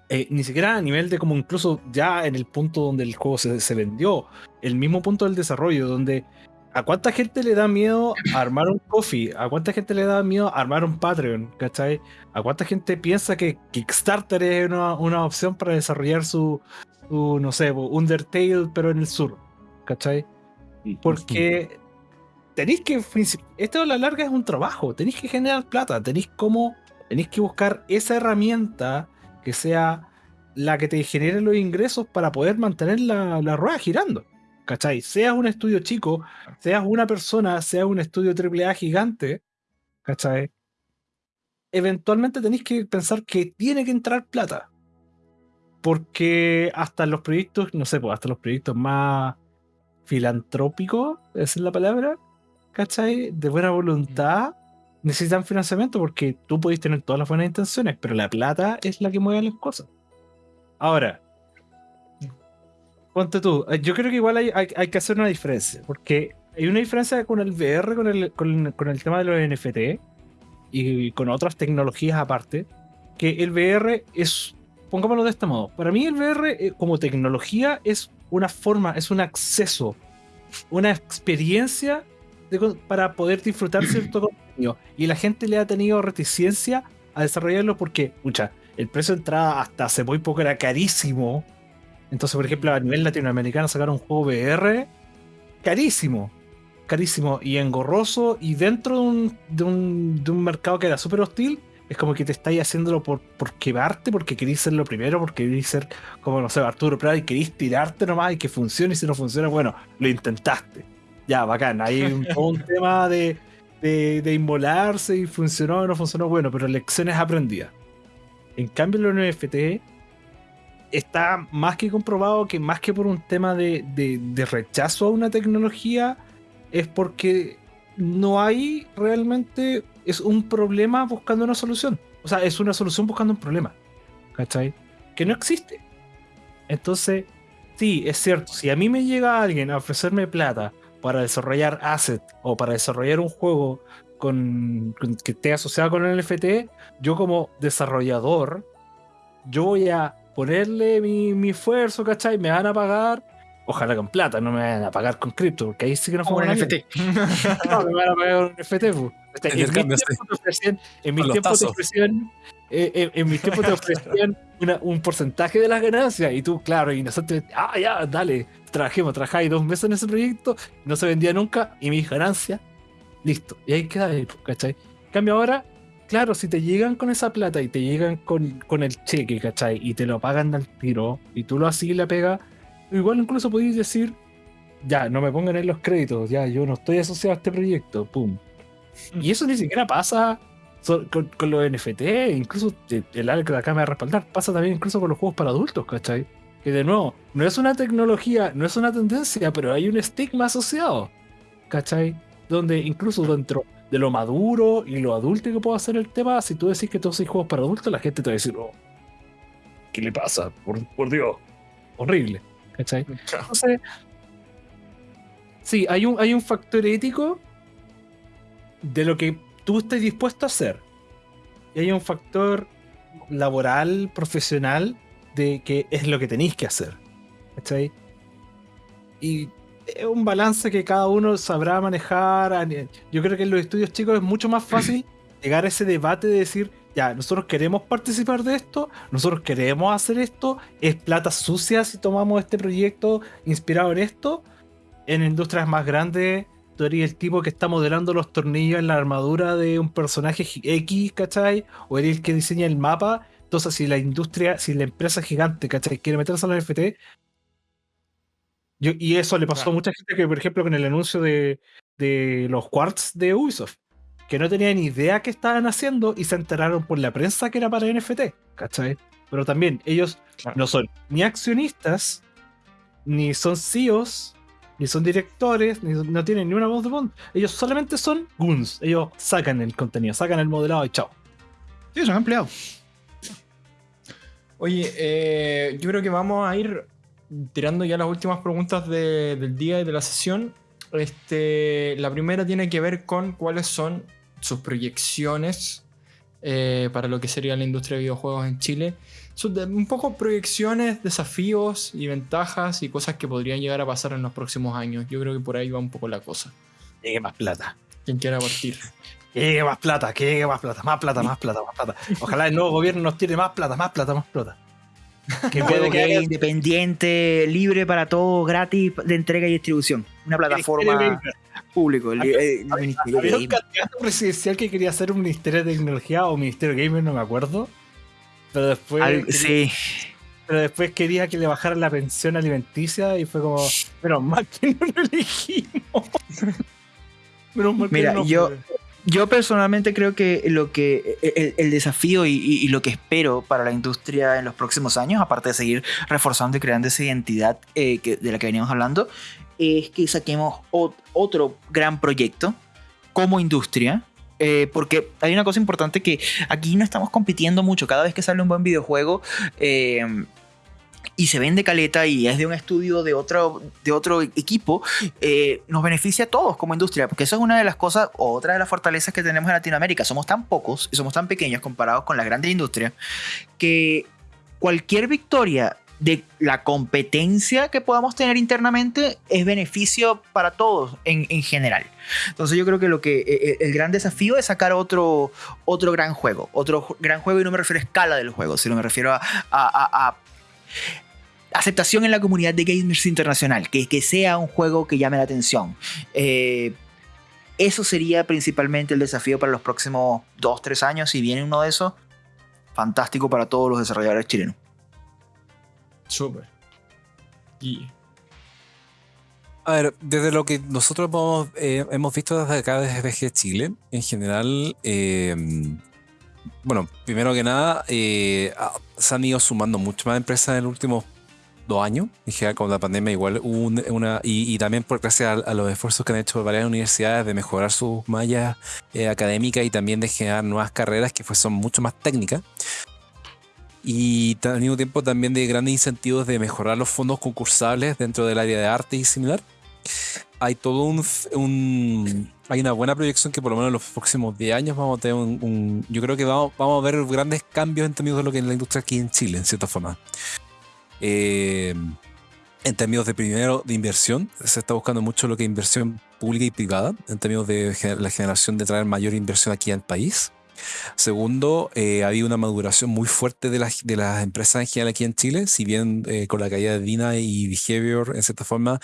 eh, ni siquiera a nivel de como incluso ya en el punto donde el juego se, vendió, el mismo punto del desarrollo, donde a cuánta gente le da miedo armar un coffee, a cuánta gente le da miedo armar un Patreon, ¿cachai? A cuánta gente piensa que Kickstarter es una, una opción para desarrollar su, su, no sé, Undertale, pero en el sur, ¿cachai? Porque tenéis que, esto a la larga es un trabajo, tenéis que generar plata, tenéis como, tenéis que buscar esa herramienta que sea la que te genere los ingresos para poder mantener la, la rueda girando. ¿Cachai? Seas un estudio chico, seas una persona, seas un estudio AAA gigante, ¿cachai? Eventualmente tenéis que pensar que tiene que entrar plata. Porque hasta los proyectos, no sé, pues hasta los proyectos más filantrópicos, esa es la palabra, ¿cachai? De buena voluntad, necesitan financiamiento porque tú podéis tener todas las buenas intenciones, pero la plata es la que mueve las cosas. Ahora, ponte tú, eh, yo creo que igual hay, hay, que hacer una diferencia, porque hay una diferencia con el VR, con el, con, el tema de los NFT y, con otras tecnologías aparte, que el VR es, pongámoslo de este modo, para mí el VR eh, como tecnología es una forma, es un acceso, una experiencia para poder disfrutar cierto contenido. Y la gente le ha tenido reticencia a desarrollarlo porque, mucha, el precio de entrada hasta hace muy poco era carísimo entonces, por ejemplo, a nivel latinoamericano sacaron un juego VR carísimo, carísimo y engorroso y dentro de un, de un, mercado que era súper hostil, es como que te estáis haciéndolo por, por quebrarte, porque queréis ser lo primero, porque queréis ser como, no sé, Arturo Prat y queréis tirarte nomás y que funcione y si no funciona, bueno, lo intentaste. Ya, bacán, hay un, un tema de, de, de, inmolarse y funcionó o no funcionó, bueno, pero lecciones aprendidas. En cambio, los NFT está más que comprobado que más que por un tema de, rechazo a una tecnología, es porque no hay realmente, es un problema buscando una solución. O sea, es una solución buscando un problema. ¿Cachai? Que no existe. Entonces, sí, es cierto, si a mí me llega alguien a ofrecerme plata para desarrollar asset o para desarrollar un juego con, que esté asociado con el NFT, yo como desarrollador, yo voy a ponerle mi, mi esfuerzo, ¿cachai? Me van a pagar. Ojalá con plata, no me van a pagar con cripto, porque ahí sí que no fue un NFT. no, me van a pagar con NFT. Pues. En, mis tiempos te ofrecían, en mis tiempos te ofrecían, eh, eh, en mis tiempos te ofrecían un porcentaje de las ganancias. Y tú, claro, y nosotros, ah, ya, dale, trabajemos, trabajáis dos meses en ese proyecto, no se vendía nunca, y mis ganancias, listo. Y ahí queda, ¿cachai? En cambio ahora claro, si te llegan con esa plata y te llegan con, con el cheque, ¿cachai? Y te lo pagan al tiro y tú lo así le pega, igual incluso podéis decir, ya, no me pongan en los créditos, ya, yo no estoy asociado a este proyecto, pum. Y eso ni siquiera pasa con, los NFT, incluso el Alex de acá me va a respaldar, pasa también incluso con los juegos para adultos, ¿cachai? Que de nuevo, no es una tecnología, no es una tendencia, pero hay un estigma asociado, ¿cachai? Donde incluso dentro de lo maduro y lo adulto que puede hacer el tema, si tú decís que todos hay juegos para adultos, la gente te va a decir, oh, ¿qué le pasa? Por, Dios, horrible. ¿Cachai? Entonces, sí, hay un, hay un factor ético de lo que tú estés dispuesto a hacer. Y hay un factor laboral, profesional, de que es lo que tenéis que hacer. ¿Cachai? Y es un balance que cada uno sabrá manejar. Yo creo que en los estudios chicos es mucho más fácil llegar a ese debate de decir, ya, nosotros queremos participar de esto, nosotros queremos hacer esto, es plata sucia si tomamos este proyecto inspirado en esto. En industrias más grandes, tú eres el tipo que está modelando los tornillos en la armadura de un personaje X, ¿cachai? O eres el que diseña el mapa. Entonces, si la industria, si la empresa gigante, ¿cachai? Quiere meterse en los NFT, y eso le pasó a mucha gente que, por ejemplo, con el anuncio de, los quartz de Ubisoft, que no tenían ni idea qué estaban haciendo y se enteraron por la prensa que era para NFT, ¿cachai? Pero también ellos no son ni accionistas, ni son CEOs, ni son directores, ni no tienen ni una voz de voz. Ellos solamente son goons. Ellos sacan el contenido, sacan el modelado y chao. Sí, son empleados. Oye, eh, yo creo que vamos a ir tirando ya las últimas preguntas del día y de la sesión, este, la primera tiene que ver con cuáles son sus proyecciones eh, para lo que sería la industria de videojuegos en Chile un poco proyecciones, desafíos y ventajas y cosas que podrían llegar a pasar en los próximos años. Yo creo que por ahí va un poco la cosa. Llegue más plata. Quien quiera partir. Que llegue más plata, que llegue más plata, más plata, más plata, más plata. Ojalá el nuevo gobierno nos tire más plata, más plata, más plata. Que juego que independiente, libre para todos, gratis de entrega y distribución. Una plataforma público. El, el, ministerio Había un candidato presidencial que quería hacer un ministerio de tecnología o ministerio gamer, no me acuerdo. Pero después. sí. Pero después quería que le bajaran la pensión alimenticia y fue como, pero más que no lo elegimos. Mira, yo, yo personalmente creo que lo que el, desafío y, lo que espero para la industria en los próximos años, aparte de seguir reforzando y creando esa identidad eh, de la que veníamos hablando, es que saquemos otro gran proyecto como industria. Eh, porque hay una cosa importante que aquí no estamos compitiendo mucho. Cada vez que sale un buen videojuego, eh, y se vende caleta y es de un estudio de otro, de otro equipo, eh, nos beneficia a todos como industria, porque eso es una de las cosas, otra de las fortalezas que tenemos en Latinoamérica. Somos tan pocos y somos tan pequeños comparados con las grandes industrias que cualquier victoria de la competencia que podamos tener internamente es beneficio para todos en, en, general. Entonces yo creo que lo que eh, eh, el gran desafío es sacar otro, otro gran juego, otro gran juego y no me refiero a escala del juego, sino me refiero a, a, a aceptación en la comunidad de gamers internacional, que, que sea un juego que llame la atención. Eh, eso sería principalmente el desafío para los próximos 2-3 años. Si viene uno de esos, fantástico para todos los desarrolladores chilenos. Súper. Y... A ver, desde lo que nosotros hemos, eh, hemos visto desde acá, desde BG Chile, en general, eh, bueno, primero que nada, se han ido sumando mucho más empresas en el último dos años, general con la pandemia igual una, y, también por gracias a, los esfuerzos que han hecho varias universidades de mejorar sus mallas eh, académicas y también de generar nuevas carreras que son mucho más técnicas. Y al mismo tiempo también de grandes incentivos de mejorar los fondos concursables dentro del área de arte y similar. Hay todo un, hay una buena proyección que por lo menos en los próximos 10 años vamos a tener un, yo creo que vamos, vamos a ver grandes cambios en términos de lo que es la industria aquí en Chile, en cierta forma. Eh, en términos de primero de inversión, se está buscando mucho lo que es inversión pública y privada, en términos de la generación de traer mayor inversión aquí al país. Segundo, eh, ha habido una maduración muy fuerte de las, de las empresas en general aquí en Chile, si bien eh, con la caída de Dina y Behavior, en cierta forma,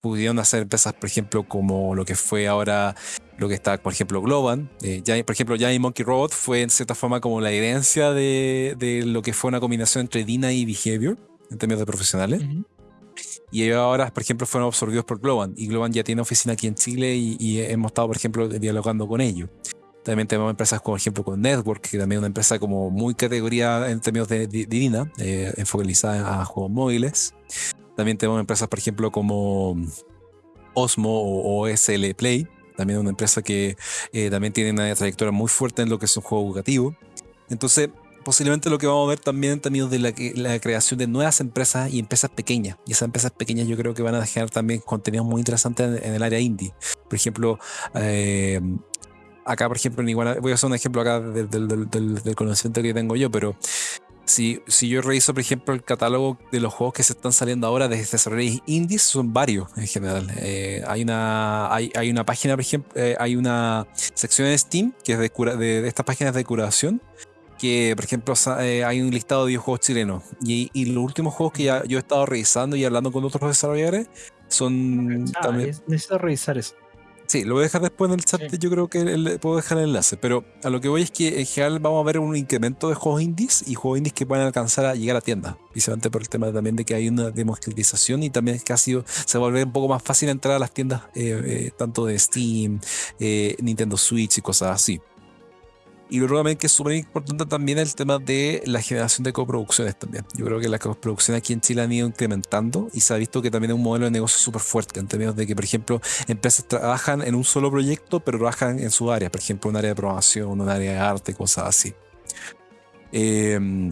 pudieron hacer empresas, por ejemplo, como lo que fue ahora, lo que está, por ejemplo, Globan. ya, por ejemplo, Giant Monkey Robot fue en cierta forma como la herencia de, de lo que fue una combinación entre Dina y Behavior en términos de profesionales. Y ellos ahora, por ejemplo, fueron absorbidos por Globan. Y Globan ya tiene oficina aquí en Chile y, hemos estado, por ejemplo, dialogando con ellos. También tenemos empresas, como ejemplo, con Network, que también es una empresa como muy categoría en términos de divina, eh, enfocalizada a juegos móviles. También tenemos empresas, por ejemplo, como Osmo o OSL Play, también una empresa que eh, también tiene una trayectoria muy fuerte en lo que es un juego educativo. Entonces, posiblemente lo que vamos a ver también en términos de la, creación de nuevas empresas y empresas pequeñas. Y esas empresas pequeñas yo creo que van a generar también contenidos muy interesantes en, el área indie. Por ejemplo, eh, acá, por ejemplo, en Iguana, voy a hacer un ejemplo acá del, del, conocimiento que tengo yo, pero si, si, yo reviso, por ejemplo, el catálogo de los juegos que se están saliendo ahora desde desarrolladores indies, son varios en general. Eh, hay, una, hay, hay, una página, por ejemplo, eh, hay una sección en Steam que es de, de, de estas páginas de curación que, por ejemplo, eh, hay un listado de videojuegos chilenos. Y, los últimos juegos que ya yo he estado revisando y hablando con otros desarrolladores son. Ah, también... Necesito revisar eso. Sí, lo voy a dejar después en el chat. Yo creo que puedo dejar el enlace. Pero a lo que voy es que en general vamos a ver un incremento de juegos indies y juegos indies que pueden alcanzar a llegar a tiendas. Principalmente por el tema también de que hay una democratización y también es que ha sido, se vuelve un poco más fácil entrar a las tiendas, eh, eh, tanto de Steam, Nintendo Switch y cosas así. Y luego también que es súper importante también el tema de la generación de coproducciones también. Yo creo que las coproducciones aquí en Chile han ido incrementando y se ha visto que también es un modelo de negocio súper fuerte en términos de que, por ejemplo, empresas trabajan en un solo proyecto, pero trabajan en su área, por ejemplo, un área de programación, un área de arte, cosas así. Em,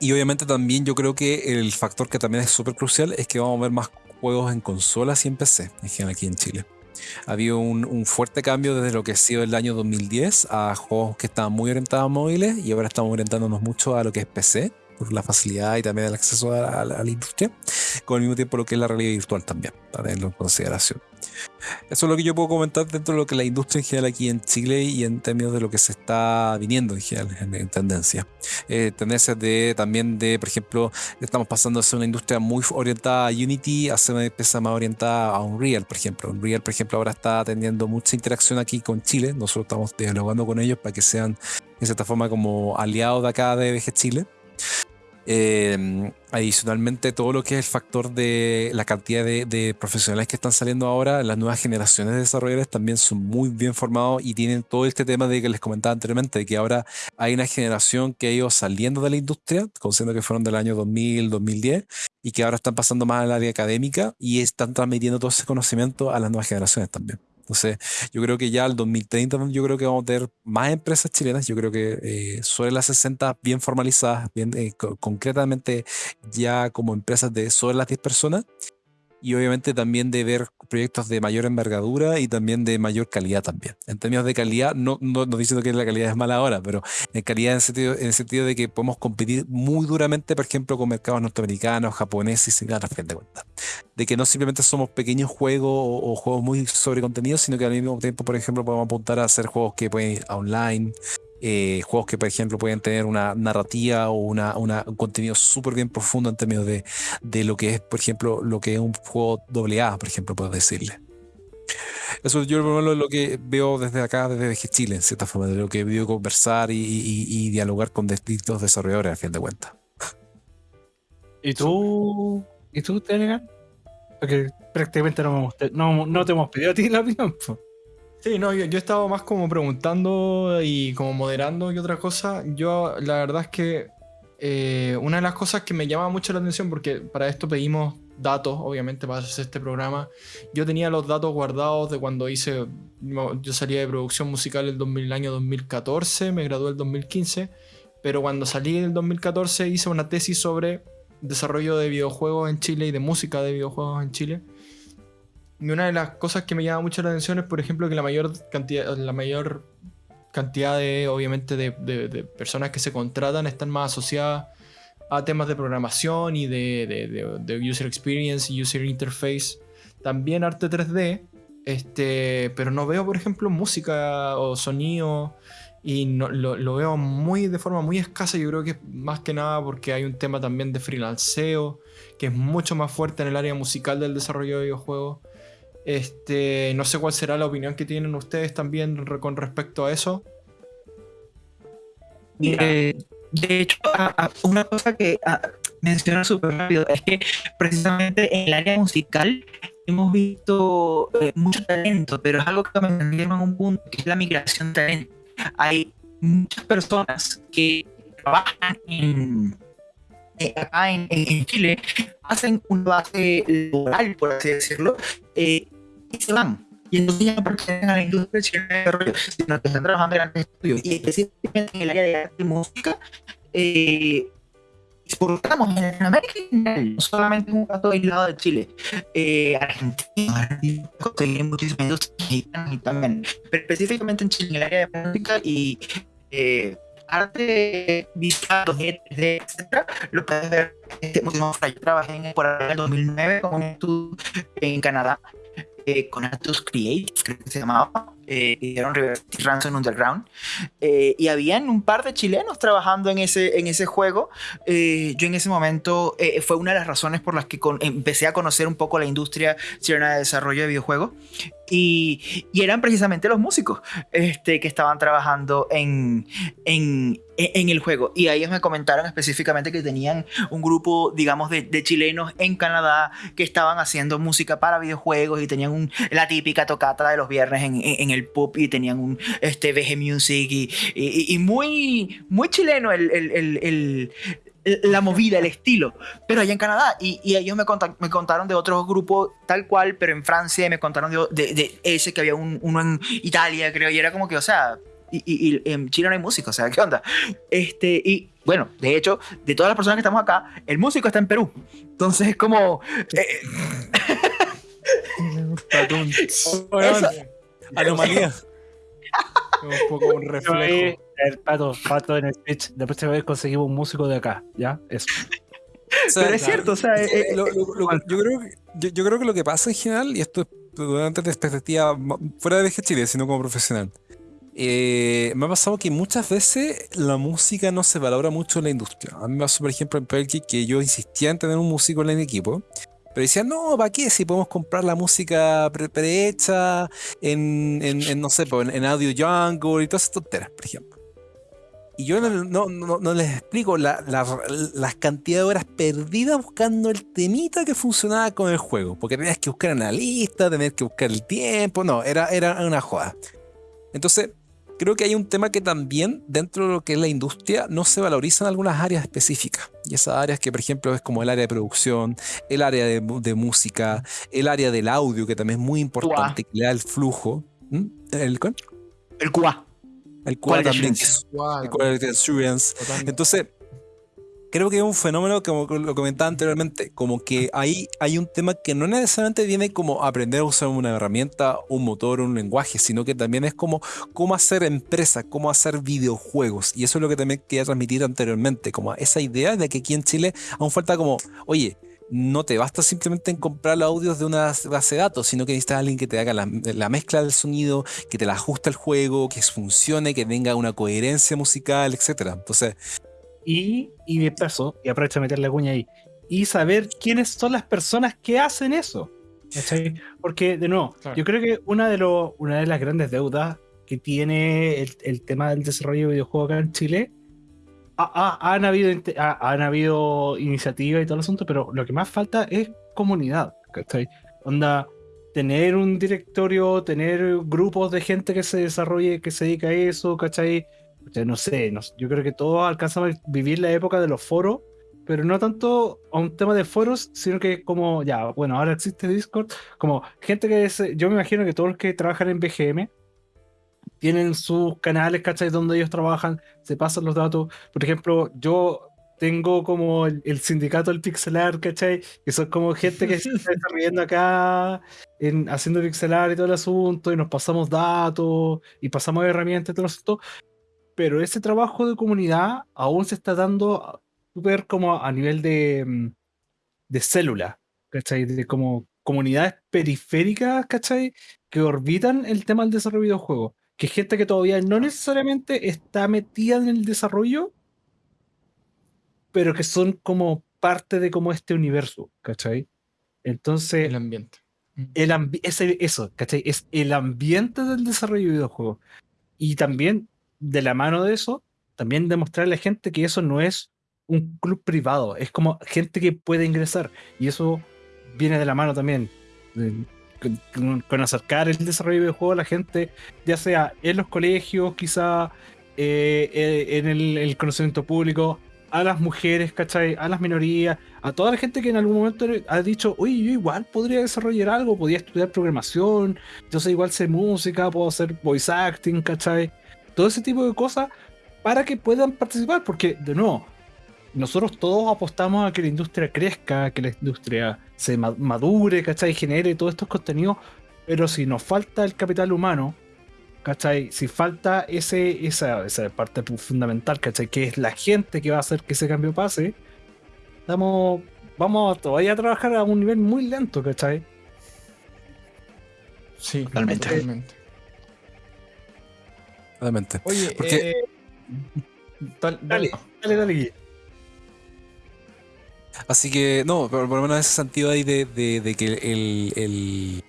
y obviamente también yo creo que el factor que también es súper crucial es que vamos a ver más juegos en consolas y en PC, en general aquí en Chile. Ha habido un, fuerte cambio desde lo que ha sido el año 2010 a juegos que estaban muy orientados a móviles y ahora estamos orientándonos mucho a lo que es PC. por la facilidad y también el acceso a, la industria, con el mismo tiempo lo que es la realidad virtual también, para tenerlo en consideración. Eso es lo que yo puedo comentar dentro de lo que la industria en general aquí en Chile y en términos de lo que se está viniendo en general en, tendencia. Eh, tendencias de también de, por ejemplo, estamos pasando a ser una industria muy orientada a Unity a ser una empresa más orientada a Unreal, por ejemplo. Unreal, por ejemplo, ahora está teniendo mucha interacción aquí con Chile. Nosotros estamos dialogando con ellos para que sean, de cierta forma, como aliados de acá de VG Chile. Em, adicionalmente, todo lo que es el factor de la cantidad de, profesionales que están saliendo ahora, las nuevas generaciones de desarrolladores también son muy bien formados y tienen todo este tema de que les comentaba anteriormente, de que ahora hay una generación que ha ido saliendo de la industria, considerando que fueron del año 2000, 2010, y que ahora están pasando más al área académica y están transmitiendo todo ese conocimiento a las nuevas generaciones también. Entonces, yo creo que ya al 2030, yo creo que vamos a tener más empresas chilenas. Yo creo que eh, sobre las 60 bien formalizadas, bien eh, concretamente ya como empresas de sobre las 10 personas y obviamente también de ver proyectos de mayor envergadura y también de mayor calidad también. En términos de calidad, no, no, no diciendo que la calidad es mala ahora, pero en calidad en el, sentido, en sentido de que podemos competir muy duramente, por ejemplo, con mercados norteamericanos, japoneses y sin fin de cuentas. De que no simplemente somos pequeños juegos o, juegos muy sobre contenido, sino que al mismo tiempo, por ejemplo, podemos apuntar a hacer juegos que pueden ir online, eh, juegos que, por ejemplo, pueden tener una narrativa o una, un contenido súper bien profundo en términos de, de, lo que es, por ejemplo, lo que es un juego AA, por ejemplo, puedo decirle. Eso yo lo, lo que veo desde acá, desde Chile, en cierta forma, de lo que he podido conversar y, y, dialogar con distintos desarrolladores, a fin de cuentas. ¿Y tú? ¿Y tú, Telegram? Porque prácticamente no, no, no, te hemos pedido a ti la opinión. Sí, no, yo, yo, he más como preguntando y como moderando y otra cosa. Yo, la verdad es que eh, una de las cosas que me llama mucho la atención, porque para esto pedimos datos, obviamente, para hacer este programa. Yo tenía los datos guardados de cuando hice. Yo salía de producción musical el, año 2014, me gradué el 2015, pero cuando salí en el 2014 hice una tesis sobre desarrollo de videojuegos en Chile y de música de videojuegos en Chile. Una de las cosas que me llama mucho la atención es, por ejemplo, que la mayor cantidad, la mayor cantidad de, obviamente, de, personas que se contratan están más asociadas a temas de programación y de, user experience y user interface. También arte 3D, este, pero no veo, por ejemplo, música o sonido y no, lo, lo, veo muy de forma muy escasa. Yo creo que es más que nada porque hay un tema también de freelanceo que es mucho más fuerte en el área musical del desarrollo de videojuegos. Este, no sé cuál será la opinión que tienen ustedes también con respecto a eso. de hecho, una cosa que menciona súper rápido es que precisamente en el área musical hemos visto eh, mucho talento, pero es algo que me en un punto, que es la migración de talento. Hay muchas personas que trabajan en, eh, acá en, Chile, hacen una base laboral, por así decirlo, eh, y se van. Y entonces ya no pertenecen a la industria de desarrollo, sino que están trabajando en el estudio. Y específicamente en el área de arte y música, eh, exportamos en Latinoamérica no solamente un caso aislado de Chile. Eh, Argentina, tienen muchísimas industrias y también, pero específicamente en Chile, en el área de música y eh, arte visual, 2D, etc. Lo puedes ver este Yo trabajé en por el 2009 con un estudio en Canadá eh, con Atos Create, creo que se llamaba, eh, hicieron Ransom Underground, eh, y habían un par de chilenos trabajando en ese, en ese juego. Eh, yo en ese momento fue una de las razones por las que empecé a conocer un poco la industria chilena de desarrollo de videojuegos. Y, y, eran precisamente los músicos este, que estaban trabajando en, en, en, el juego. Y ellos me comentaron específicamente que tenían un grupo, digamos, de, de, chilenos en Canadá que estaban haciendo música para videojuegos y tenían un, la típica tocata de los viernes en, en, el pub y tenían un este, VG Music y, y, muy, muy chileno el, el, el la movida, el estilo, pero allá en Canadá. Y, y ellos me, me, contaron de otros grupos tal cual, pero en Francia me contaron de, de, ese que había uno en Italia, creo, y era como que, o sea, y, y, en Chile no hay música, o sea, ¿qué onda? Este, y bueno, de hecho, de todas las personas que estamos acá, el músico está en Perú. Entonces es como... Eh, Anomalía. un poco un reflejo. El pato, pato en el Twitch. La próxima vez conseguimos un músico de acá, ¿ya? Eso. Pero es cierto, o sea, eh, eh, yo, creo que, yo, creo que lo que pasa en general, y esto es durante la perspectiva fuera de VG Chile, sino como profesional, eh, me ha pasado que muchas veces la música no se valora mucho en la industria. A mí me pasó, por ejemplo, en Pelkey que yo insistía en tener un músico en el equipo, pero decía, no, ¿para qué? Si podemos comprar la música prehecha en, en, no sé, en, en Audio Jungle y todas esas tonteras, por ejemplo. Y yo no, les explico la, las cantidades de horas perdidas buscando el temita que funcionaba con el juego. Porque tenías que buscar en la lista, tenías que buscar el tiempo. No, era, era una joda. Entonces, creo que hay un tema que también dentro de lo que es la industria no se valorizan algunas áreas específicas. Y esas áreas que, por ejemplo, es como el área de producción, el área de, música, el área del audio, que también es muy importante, que le da el flujo. ¿Mm? ¿El, el QA. El también. Entonces, creo que es un fenómeno, como lo comentaba anteriormente, como que ahí hay un tema que no necesariamente viene como aprender a usar una herramienta, un motor, un lenguaje, sino que también es como cómo hacer empresa, cómo hacer videojuegos. Y eso es lo que también quería transmitir anteriormente, como esa idea de que aquí en Chile aún falta como, oye, no te basta simplemente en comprar los audios de una base de datos, sino que necesitas alguien que te haga la, mezcla del sonido, que te la ajuste al juego, que funcione, que tenga una coherencia musical, etc. Entonces. Y, y de paso, y aprovecho de meter la cuña ahí, y saber quiénes son las personas que hacen eso. Porque, de nuevo, yo creo que una de, una de las grandes deudas que tiene el, el tema del desarrollo de videojuegos acá en Chile han, habido, han habido iniciativas y todo el asunto, pero lo que más falta es comunidad, ¿cachai? Onda, tener un directorio, tener grupos de gente que se desarrolle, que se dedica a eso, ¿cachai? No sé, yo creo que todos alcanzamos a vivir la época de los foros, pero no tanto a un tema de foros, sino que como, ya, bueno, ahora existe Discord, como gente que es, yo me imagino que todos los que trabajan en BGM, tienen sus canales, ¿cachai? Donde ellos trabajan, se pasan los datos. Por ejemplo, yo tengo como el, sindicato del pixelar, ¿cachai? Que son como gente que se está desarrollando acá en, haciendo pixelar y todo el asunto, y nos pasamos datos y pasamos herramientas y todo el asunto. Pero ese trabajo de comunidad aún se está dando súper como a nivel de, mm, de célula, ¿cachai? De como comunidades periféricas, ¿cachai? Que orbitan el tema del desarrollo de videojuegos que gente que todavía no necesariamente está metida en el desarrollo, pero que son como parte de como este universo, ¿cachai? Entonces... El ambiente. El eso, ¿cachai? Es el ambiente del desarrollo de videojuegos. Y también, de la mano de eso, también demostrarle a la gente que eso no es un club privado, es como gente que puede ingresar. Y eso viene de la mano también con, acercar el desarrollo de juego a la gente, ya sea en los colegios, quizá eh, eh, en el, conocimiento público, a las mujeres, ¿cachai? A las minorías, a toda la gente que en algún momento ha dicho, uy, yo igual podría desarrollar algo, podría estudiar programación, yo sé igual sé música, puedo hacer voice acting, ¿cachai? Todo ese tipo de cosas para que puedan participar, porque de nuevo, nosotros todos apostamos a que la industria crezca, que la industria se madure, ¿cachai? Genere todos estos contenidos, pero si nos falta el capital humano, ¿cachai? Si falta ese, esa, esa parte fundamental, ¿cachai? Que es la gente que va a hacer que ese cambio pase, estamos, vamos todavía a trabajar a un nivel muy lento, ¿cachai? Sí, totalmente. Totalmente. Oye, eh, dale, dale, dale, dale. Así que, no, por, lo menos en ese sentido ahí de, de, que el, el,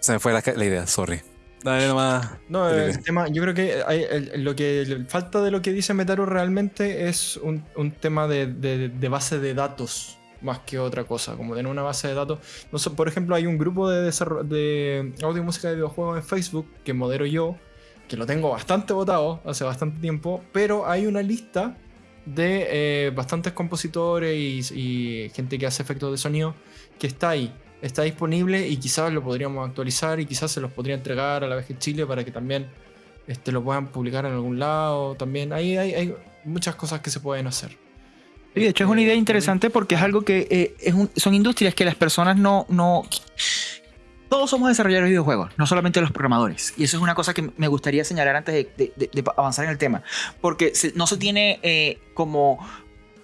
Se me fue la, la idea, sorry. Dale nomás. No, el tema, yo creo que hay, lo que falta de lo que dice Metaru realmente es un, un tema de, de, base de datos más que otra cosa, como tener una base de datos. No sé, por ejemplo, hay un grupo de, de audio y música de videojuegos en Facebook que modero yo, que lo tengo bastante votado hace bastante tiempo, pero hay una lista de eh, bastantes compositores y, gente que hace efectos de sonido que está ahí, está disponible y quizás lo podríamos actualizar y quizás se los podría entregar a la vez que Chile para que también este, lo puedan publicar en algún lado. También ahí hay, muchas cosas que se pueden hacer. Y de hecho es una idea interesante porque es algo que eh, son industrias que las personas no, no todos somos desarrolladores de videojuegos, no solamente los programadores. Y eso es una cosa que me gustaría señalar antes de, avanzar en el tema. Porque no se tiene eh, como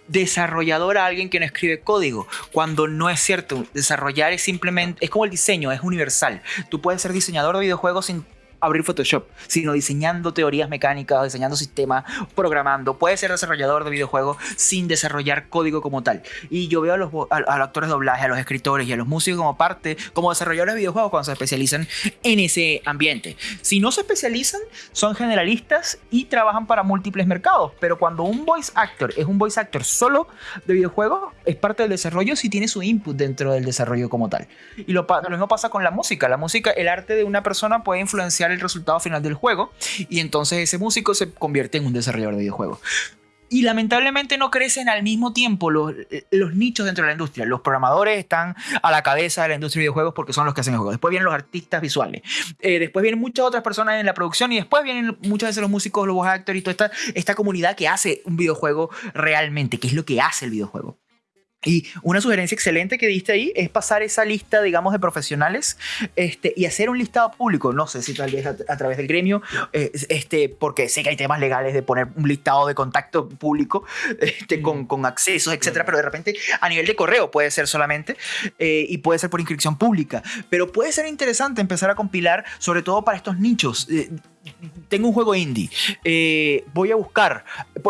desarrollador a alguien que no escribe código, cuando no es cierto. Desarrollar es simplemente, es como el diseño, es universal. Tú puedes ser diseñador de videojuegos sin abrir Photoshop, sino diseñando teorías mecánicas, diseñando sistemas, programando. Puede ser desarrollador de videojuegos sin desarrollar código como tal. Y yo veo a los, actores de doblaje, a los escritores y a los músicos como parte, como desarrolladores de videojuegos cuando se especializan en ese ambiente. Si no se especializan, son generalistas y trabajan para múltiples mercados. Pero cuando un voice actor es un voice actor solo de videojuegos, es parte del desarrollo si tiene su input dentro del desarrollo como tal. Y lo, lo mismo pasa con la música. La música, el arte de una persona puede influenciar el resultado final del juego y entonces ese músico se convierte en un desarrollador de videojuegos. Y lamentablemente no crecen al mismo tiempo los, los, nichos dentro de la industria. Los programadores están a la cabeza de la industria de videojuegos porque son los que hacen el juego. Después vienen los artistas visuales. Eh, después vienen muchas otras personas en la producción y después vienen muchas veces los músicos, los voice actors y toda esta, esta comunidad que hace un videojuego realmente, que es lo que hace el videojuego. Y una sugerencia excelente que diste ahí es pasar esa lista, digamos, de profesionales este, y hacer un listado público. No sé si tal vez a, través del gremio, eh, este, porque sé que hay temas legales de poner un listado de contacto público este, con, con, accesos, etcétera, pero de repente a nivel de correo puede ser solamente eh, y puede ser por inscripción pública. Pero puede ser interesante empezar a compilar, sobre todo para estos nichos. Eh, tengo un juego indie, eh, voy a buscar,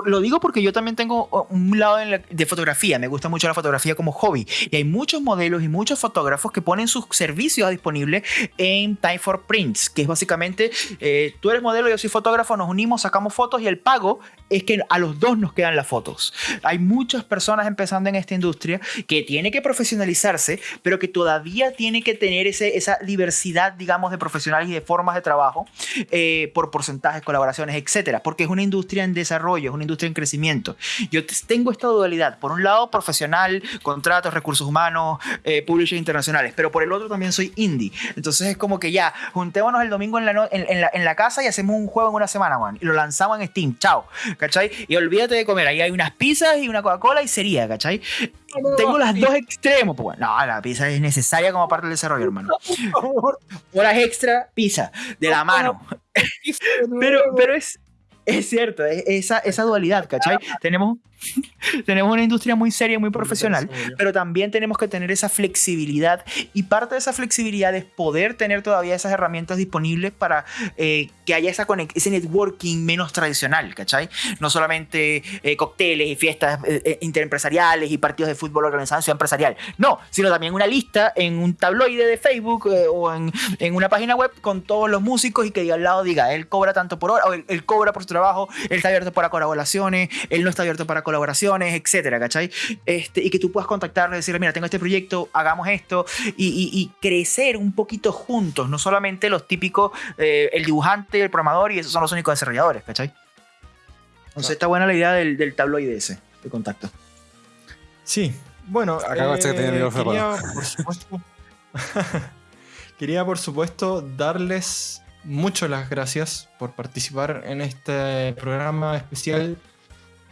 lo digo porque yo también tengo un lado de fotografía, me gusta mucho la fotografía como hobby y hay muchos modelos y muchos fotógrafos que ponen sus servicios disponibles en Time for Prints, que es básicamente, eh, tú eres modelo, yo soy fotógrafo, nos unimos, sacamos fotos y el pago es que a los dos nos quedan las fotos. Hay muchas personas empezando en esta industria que tiene que profesionalizarse, pero que todavía tiene que tener ese, esa diversidad, digamos, de profesionales y de formas de trabajo eh, por porcentajes, colaboraciones, etcétera, porque es una industria en desarrollo, es una industria en crecimiento. Yo tengo esta dualidad, por un lado profesional, contratos, recursos humanos, eh, publishers internacionales, pero por el otro también soy indie. Entonces es como que ya, juntémonos el domingo en la, en, la, en la casa y hacemos un juego en una semana, Juan, y lo lanzamos en Steam, chao. ¿cachai? Y olvídate de comer, ahí hay unas pizzas y una Coca-Cola y sería, ¿cachai? Tengo las dos extremos, pues no, la pizza es necesaria como parte del desarrollo, hermano. Horas extra, pizza, de la mano. pero, pero es, es cierto, esa, esa dualidad, ¿cachai? Tenemos tenemos una industria muy seria, muy profesional, pero también tenemos que tener esa flexibilidad. Y parte de esa flexibilidad es poder tener todavía esas herramientas disponibles para eh, que haya esa ese networking menos tradicional, ¿cachai? No solamente eh, cócteles y fiestas eh, interempresariales y partidos de fútbol organizados en empresarial, no, sino también una lista en un tabloide de Facebook o en, en, una página web con todos los músicos y que al lado diga, él cobra tanto por hora, o él, cobra por su trabajo, él está abierto para colaboraciones, él no está abierto para colaboraciones colaboraciones, etcétera, ¿cachai? Este, y que tú puedas contactarle y decirle, mira, tengo este proyecto, hagamos esto, y, crecer un poquito juntos, no solamente los típicos, eh, el dibujante, el programador, y esos son los únicos desarrolladores, ¿cachai? Entonces está buena la idea del, del tabloide ese, de contacto. Sí, bueno, Acá eh, quería, por supuesto, quería por supuesto darles muchas las gracias por participar en este programa especial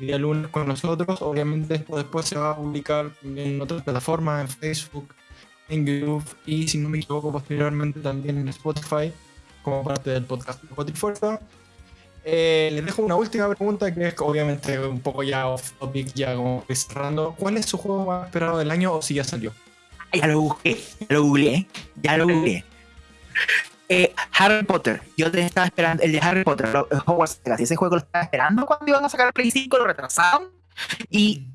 día lunes con nosotros. Obviamente después se va a publicar en otras plataformas, en Facebook, en YouTube y si no me equivoco posteriormente también en Spotify como parte del podcast de. Eh, les dejo una última pregunta que es obviamente un poco ya off topic, ya como cerrando. ¿Cuál es su juego más esperado del año o si ya salió? Ya lo busqué, ya lo googleé, ya lo googleé. Eh, Harry Potter, yo te estaba esperando, el de Harry Potter, Hogwarts Legacy, ese juego lo estaba esperando cuando iban a sacar el Play 5, lo retrasaron. Y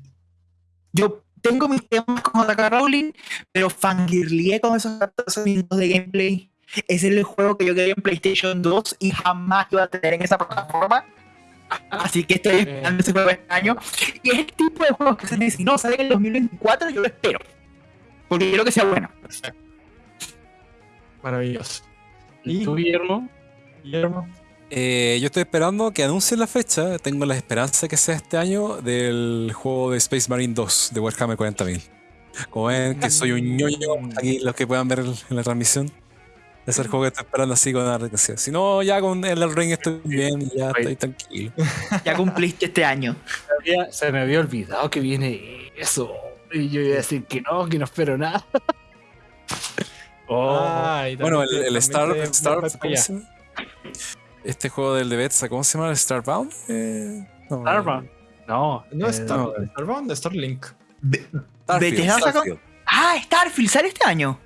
yo tengo mis temas con J.K. Rowling, pero fangirlié con esos 14 minutos de gameplay. Es el juego que yo quería en PlayStation 2 y jamás iba a tener en esa plataforma. Así que estoy esperando ese juego este año. Y es el tipo de juegos que se dice, no, sale en el 2024, yo lo espero. Porque quiero que sea bueno. Maravilloso. ¿Y tú, Guillermo? Guillermo. Eh, yo estoy esperando que anuncien la fecha. Tengo la esperanza que sea este año del juego de Space Marine 2 de Warhammer 40.000. Como ven que soy un ñoño, aquí los que puedan ver en la transmisión. Es el juego que estoy esperando así con la Si no, ya con el Ring estoy bien, ya estoy tranquilo. Ya cumpliste este año. Se me había olvidado que viene eso. Y yo iba a decir que no, que no espero nada. Oh. bueno, el, Star, Star este juego del de Betsa, ¿cómo se llama? ¿El Starbound? Eh, no, Starbound. No, no es eh, Star, Starbound, Starlink. Starfield. Ah, Starfield, sale este año.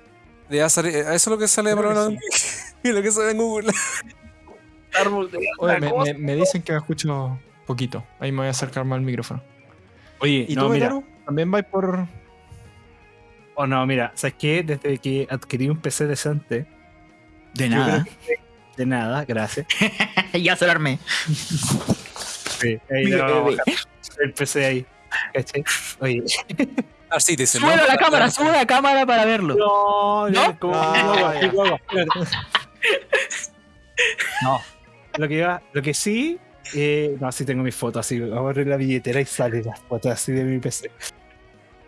Ya sale, eh, eso es lo que sale para lo que sale en Google. Oye, me, me, dicen que me escucho poquito. Ahí me voy a acercar más al micrófono. Oye, ¿y no, tú, mira, también vais por. Oh, no, mira, ¿sabes qué? Desde que adquirí un PC decente. De nada. De nada, gracias. ya se lo armé. Sí, ahí no, el PC ahí. ¿Cachai? Oye. Así te Sube la cámara, sube la cámara para verlo. No, no, como, no, no, lo que iba, lo que sí, eh, no, sí tengo mis fotos así, vamos a abrir la billetera y sale las fotos así de mi PC.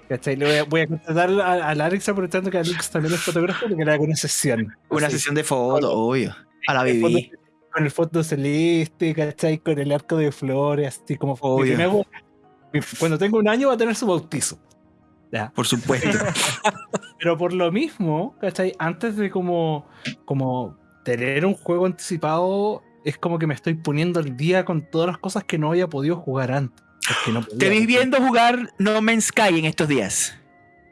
¿Cachai? Le voy a, voy a contratar a, a Alex aprovechando que Alex también es fotógrafo porque le hago una sesión. Una sesión de fotos, obvio. A la BB. Con el fondo celeste, ¿cachai? Con el arco de flores, así como. Obvio. cuando tengo un año va a tener su bautizo. Ya. Por supuesto. Pero por lo mismo, ¿cachai? Antes de como, como tener un juego anticipado, es como que me estoy poniendo al día con todas las cosas que no había podido jugar antes. ¿Te vis viendo jugar No Man's Sky en estos días?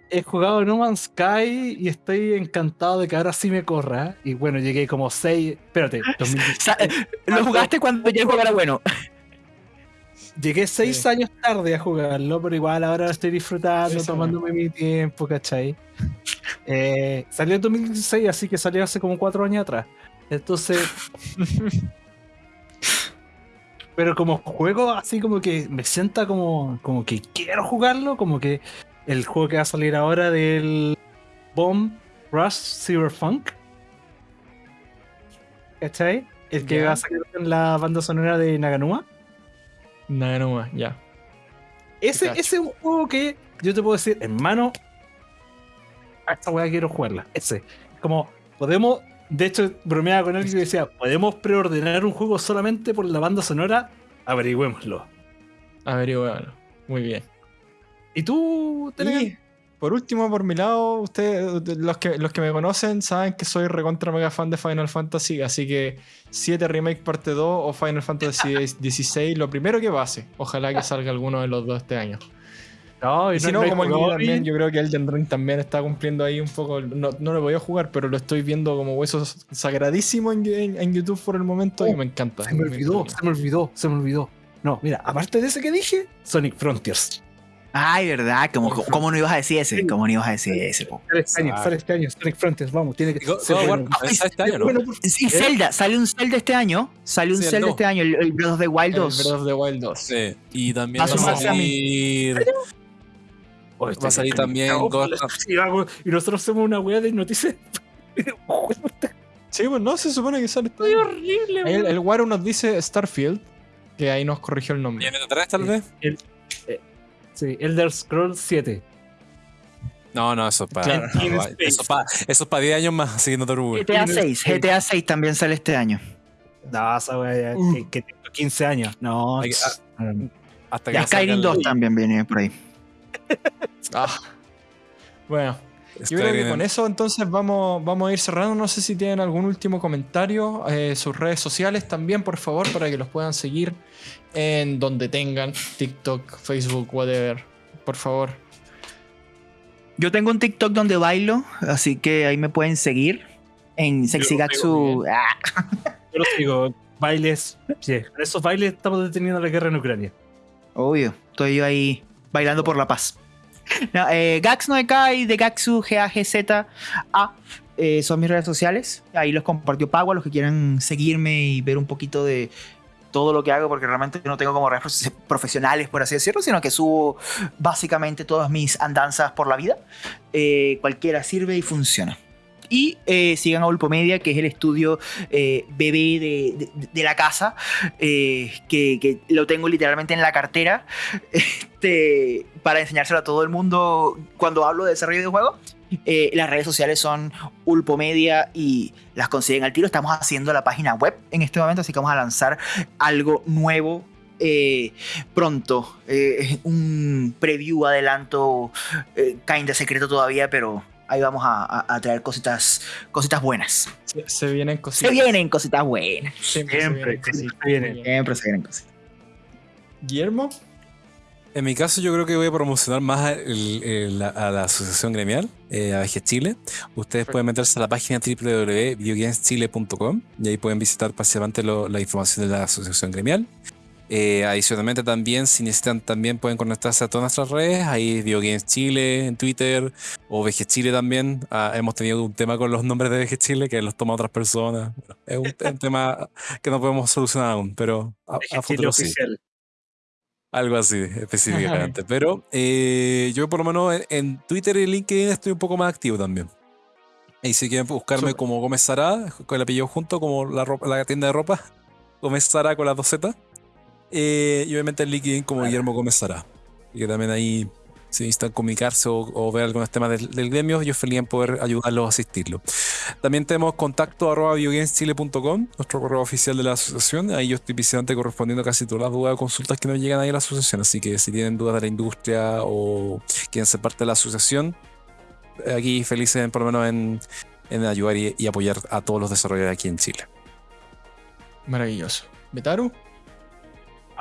He jugado No Man's Sky y estoy encantado de que ahora sí me corra. Y bueno, llegué como 6. Espérate, Lo jugaste cuando ya el juego era bueno. Llegué seis años tarde a jugarlo, pero igual ahora estoy disfrutando, tomándome mi tiempo, ¿cachai? Eh, salió en 2016, así que salió hace como cuatro años atrás. Entonces. pero como juego así como que me sienta como, como que quiero jugarlo, como que el juego que va a salir ahora del Bomb Rush Cyberpunk. ¿Cachai? El que va a salir en la banda sonora de Naganuma. Naganuma, ya. Ese, ese es un juego que yo te puedo decir, hermano, a esta weá quiero jugarla. Ese. Como, podemos, de hecho, bromeaba con él y decía, ¿podemos preordenar un juego solamente por la banda sonora? Averigüémoslo. Averigüémoslo. Muy bien. ¿Y tú, Telegram? Por último, por mi lado, ustedes, los que, los que me conocen, saben que soy recontra mega fan de Final Fantasy, así que 7 Remake Parte 2 o Final Fantasy 16, lo primero que pase. Ojalá que salga alguno de los dos este año. No, y, si no, como el también, yo creo que Elden Ring también está cumpliendo ahí un poco. No, no lo voy a jugar, pero lo estoy viendo como huesos sagradísimo en, en, YouTube por el momento y oh, me encanta. Se me olvidó, se me olvidó, se me olvidó. No, mira, aparte de ese que dije, Sonic Frontiers. Ay, ¿verdad? ¿Cómo, ¿Cómo, no ibas a decir ese? ¿Cómo no ibas a decir ese? Sale este año, sale este año, Sonic Frontiers, vamos, tiene que ser bueno. este año, ¿no? Sí, Zelda, sale un Zelda este año, sale un Zelda este año, el, Breath of the Wild 2. El Breath of the Wild 2. Sí, y también va a salir... Va a salir también Y nosotros somos una wea de noticias. sí, pues no, se supone que sale año. horrible, El, el Waru nos dice Starfield, que ahí nos corrigió el nombre. ¿Viene atrás tal vez? Sí, Elder Scrolls 7. No, no, eso es para. eso, para eso es para 10 años más, siguiendo tu GTA 6, GTA 6 también sale este año. No, esa wea uh. que, tengo 15 años. No. hasta que ya Skyrim 2 también viene por ahí. Ah. Bueno, yo creo que con eso entonces vamos, vamos a ir cerrando. No sé si tienen algún último comentario. Eh, sus redes sociales también, por favor, para que los puedan seguir en donde tengan. TikTok, Facebook, whatever. Por favor. Yo tengo un TikTok donde bailo, así que ahí me pueden seguir. En Sexigatsu. Ah. Yo lo sigo. Bailes. Sí, en esos bailes estamos deteniendo la guerra en Ucrania. Obvio. Estoy yo ahí bailando por la paz. No, eh, Gax no y de Gaxu G-A-G-Z-A eh, son mis redes sociales. Ahí los compartió Pagua, los que quieran seguirme y ver un poquito de todo lo que hago, porque realmente no tengo como redes profesionales, por así decirlo, sino que subo básicamente todas mis andanzas por la vida. Eh, cualquiera sirve y funciona. Y eh, sigan a Ulpomedia, que es el estudio eh, bebé de, la casa, eh, que, lo tengo literalmente en la cartera este, para enseñárselo a todo el mundo cuando hablo de desarrollo de juegos. las redes sociales son Ulpomedia y las consiguen al tiro. Estamos haciendo la página web en este momento, así que vamos a lanzar algo nuevo pronto. un preview, adelanto, kind de secreto todavía, pero ahí vamos a, traer cositas, cositas buenas. Se, vienen cositas. Se vienen cositas buenas. Siempre, siempre, se, vienen, siempre se vienen cositas. Guillermo. En mi caso, yo creo que voy a promocionar más a la asociación gremial, eh, a Chile. Ustedes pueden meterse a la página www.videogameschile.com y ahí pueden visitar básicamente la información de la asociación gremial. Eh, adicionalmente también, si necesitan, también pueden conectarse a todas nuestras redes. Ahí Videogames Chile en Twitter o VG Chile también. Ah, hemos tenido un tema con los nombres de VG Chile que los toma otras personas. es un, tema que no podemos solucionar aún, pero a, a futuro sí. Algo así, específicamente. Pero eh, yo por lo menos en, Twitter y LinkedIn estoy un poco más activo también. Y si quieren buscarme como Gómez Sara, con el apellido junto, como la, la tienda de ropa, Gómez Sara con las dos Z. Eh, y obviamente en LinkedIn como Guillermo Gómez Sara. Y que también ahí si necesitan comunicarse o, ver algunos temas del, gremio, yo feliz en poder ayudarlos a asistirlo. También tenemos contacto arroba biogameschile.com, nuestro correo oficial de la asociación. Ahí yo estoy visitante correspondiendo casi todas las dudas o consultas que nos llegan ahí a la asociación. Así que si tienen dudas de la industria o quieren ser parte de la asociación, aquí felices por lo menos en, ayudar y, apoyar a todos los desarrolladores aquí en Chile. Maravilloso. ¿Metaru?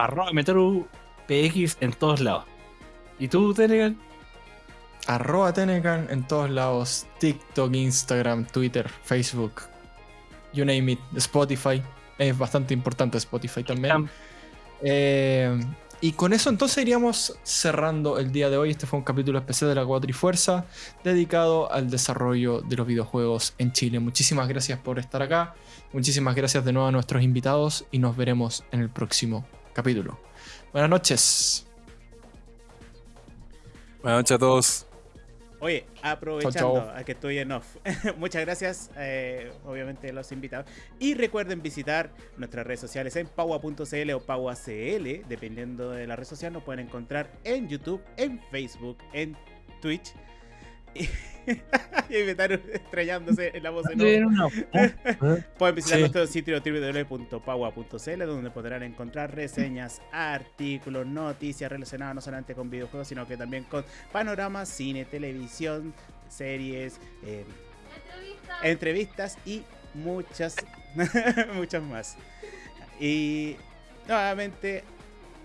Arroba Metaru PX en todos lados. ¿Y tú, Tenegan? Arroba Tenegan en todos lados. TikTok, Instagram, Twitter, Facebook. You name it. Spotify. Es bastante importante Spotify también. Eh, y con eso entonces iríamos cerrando el día de hoy. Este fue un capítulo especial de la Cuatrifuerza dedicado al desarrollo de los videojuegos en Chile. Muchísimas gracias por estar acá. Muchísimas gracias de nuevo a nuestros invitados y nos veremos en el próximo capítulo. Buenas noches. Buenas noches a todos. Oye, aprovechando a que estoy en off, muchas gracias, eh, obviamente, los invitados. Y recuerden visitar nuestras redes sociales en paua.cl o pauacl, dependiendo de la red social, nos pueden encontrar en YouTube, en Facebook, en Twitch. y inventaron estrellándose en la voz de no. Pueden visitar nuestro sitio www.paua.cl donde podrán encontrar reseñas, artículos, noticias relacionadas no solamente con videojuegos, sino que también con panoramas, cine, televisión, series, eh, entrevistas y muchas, muchas más. Y nuevamente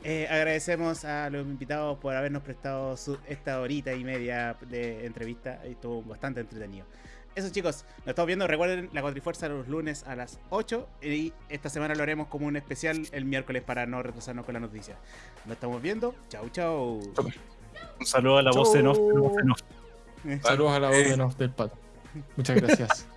eh, agradecemos a los invitados por habernos prestado esta horita y media de entrevista. Estuvo bastante entretenido. Eso chicos, nos estamos viendo. Recuerden la Cuatrifuerza los lunes a las 8 y esta semana lo haremos como un especial el miércoles para no retrasarnos con la noticia. Nos estamos viendo. Chau, chau. Un saludo a la voz de Nof. Saludos a la voz de Nof del Pato. Muchas gracias.